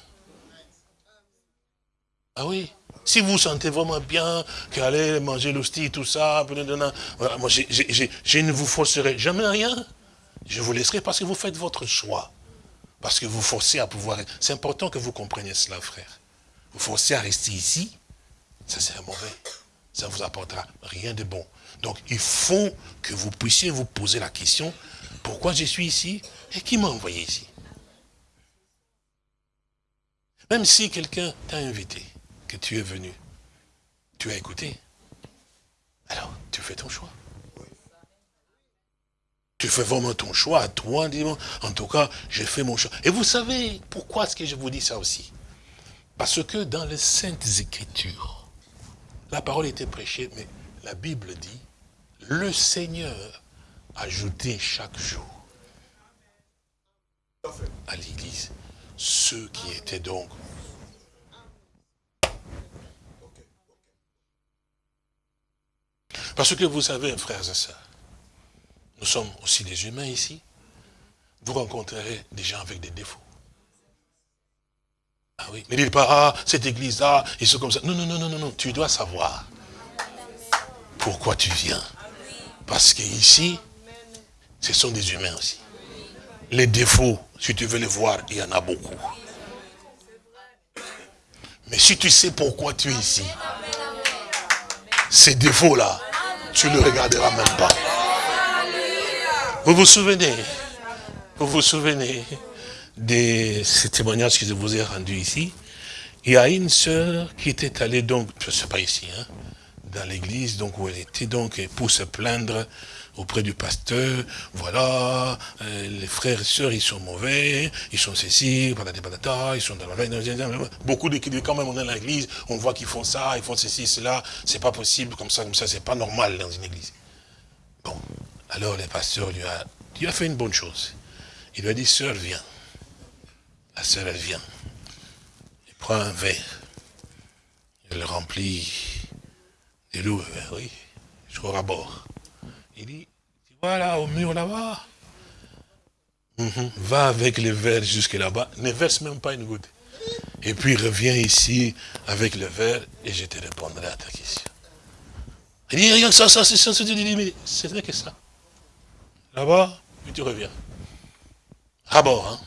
Ah oui? Si vous sentez vraiment bien qu'aller manger l'hostie, tout ça, moi je ne vous forcerai jamais rien. Je vous laisserai parce que vous faites votre choix. Parce que vous forcez à pouvoir... C'est important que vous compreniez cela, frère. Vous forcez à rester ici, ça c'est mauvais. Ça ne vous apportera rien de bon. Donc il faut que vous puissiez vous poser la question, pourquoi je suis ici et qui m'a envoyé ici? Même si quelqu'un t'a invité, que tu es venu, tu as écouté, alors tu fais ton choix. Tu fais vraiment ton choix à toi, en tout cas, j'ai fait mon choix. Et vous savez pourquoi est-ce que je vous dis ça aussi? Parce que dans les Saintes Écritures, la parole était prêchée, mais la Bible dit, le Seigneur ajoutait chaque jour à l'église ceux qui étaient donc Parce que vous savez, frères et sœurs, nous sommes aussi des humains ici. Vous rencontrerez des gens avec des défauts. Ah oui, mais dites pas, ah, cette église-là, ils sont comme ça. Non, non, non, non, non, tu dois savoir pourquoi tu viens. Parce qu'ici, ce sont des humains aussi. Les défauts, si tu veux les voir, il y en a beaucoup. Mais si tu sais pourquoi tu es ici, ces défauts-là, tu ne le regarderas même pas. Vous vous souvenez Vous vous souvenez de ces témoignages que je vous ai rendus ici? Il y a une sœur qui était allée donc, je sais pas ici, hein, dans l'église, donc où elle était donc pour se plaindre auprès du pasteur, voilà, euh, les frères et sœurs, ils sont mauvais, ils sont ceci, ils sont dans la beaucoup de quand même on est dans l'église, on voit qu'ils font ça, ils font ceci, cela, c'est pas possible, comme ça, comme ça, c'est pas normal dans une église. Bon, alors le pasteur lui a, lui a fait une bonne chose. Il lui a dit, sœur, viens. La sœur, elle vient. Il prend un verre. Elle le remplit et l'eau, oui, jusqu'au rabord. Il dit, tu vois là, au mur là-bas, mhm. va avec les verres jusque là-bas, ne verse même pas une goutte. Et puis reviens ici avec le verre et je te répondrai à ta question. Il dit, rien que ça, ça, c'est ça, c'est n'est que ça. Là-bas, puis tu reviens. Rabord, hein.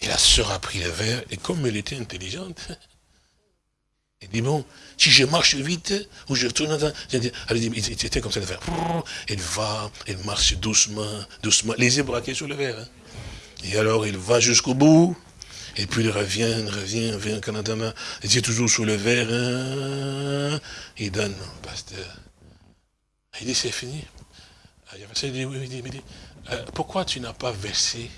Et la sœur a pris le verre, et comme elle était intelligente, il dit, bon, si je marche vite, ou je retourne dans... Elle dit, il était comme ça, de faire. Elle va, elle marche doucement, doucement, les yeux braqués sur le verre. Hein. Et alors, il va jusqu'au bout, et puis il revient, revient, revient, Canada, les yeux toujours sur le verre. Hein. Il donne, pasteur. Il dit, c'est fini. Pourquoi tu n'as pas versé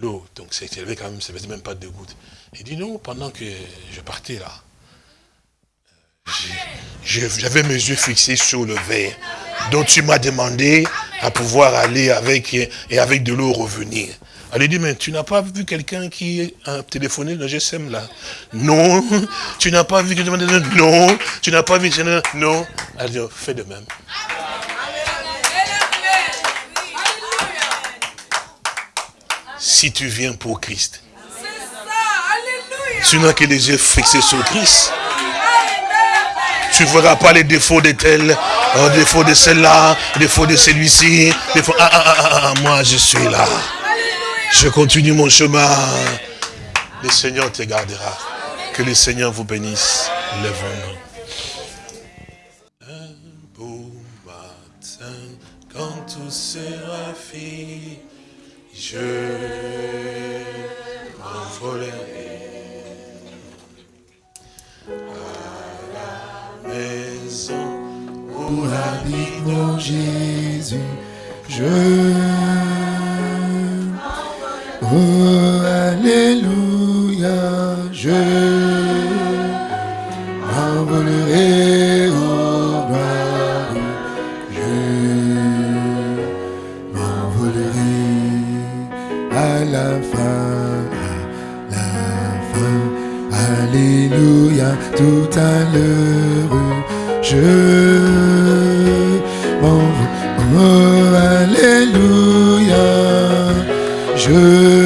l'eau? Donc, c'est élevé quand même, ça ne même pas deux gouttes. Il dit, non, pendant que je partais là, j'avais mes yeux fixés sur le verre. Donc tu m'as demandé à pouvoir aller avec et avec de l'eau revenir. Elle dit, mais tu n'as pas vu quelqu'un qui a téléphoné le GSM là? Non. Tu n'as pas vu quelqu'un Non. Tu n'as pas vu Non. Elle dit, fais de même. Si tu viens pour Christ, tu n'as que les yeux fixés sur Christ tu ne verras pas les défauts de tel. Au défaut de celle-là, défaut de celui-ci, défaut... Ah, ah, ah, ah, moi je suis là. Je continue mon chemin. Le Seigneur te gardera. Que le Seigneur vous bénisse. Lèvons-nous. Un beau matin, quand tout sera fini, je m'envolerai à la maison où habite Mon Jésus, je... Oh, Alléluia, tout à l'heure, je m'envolerai, oh, Alléluia, je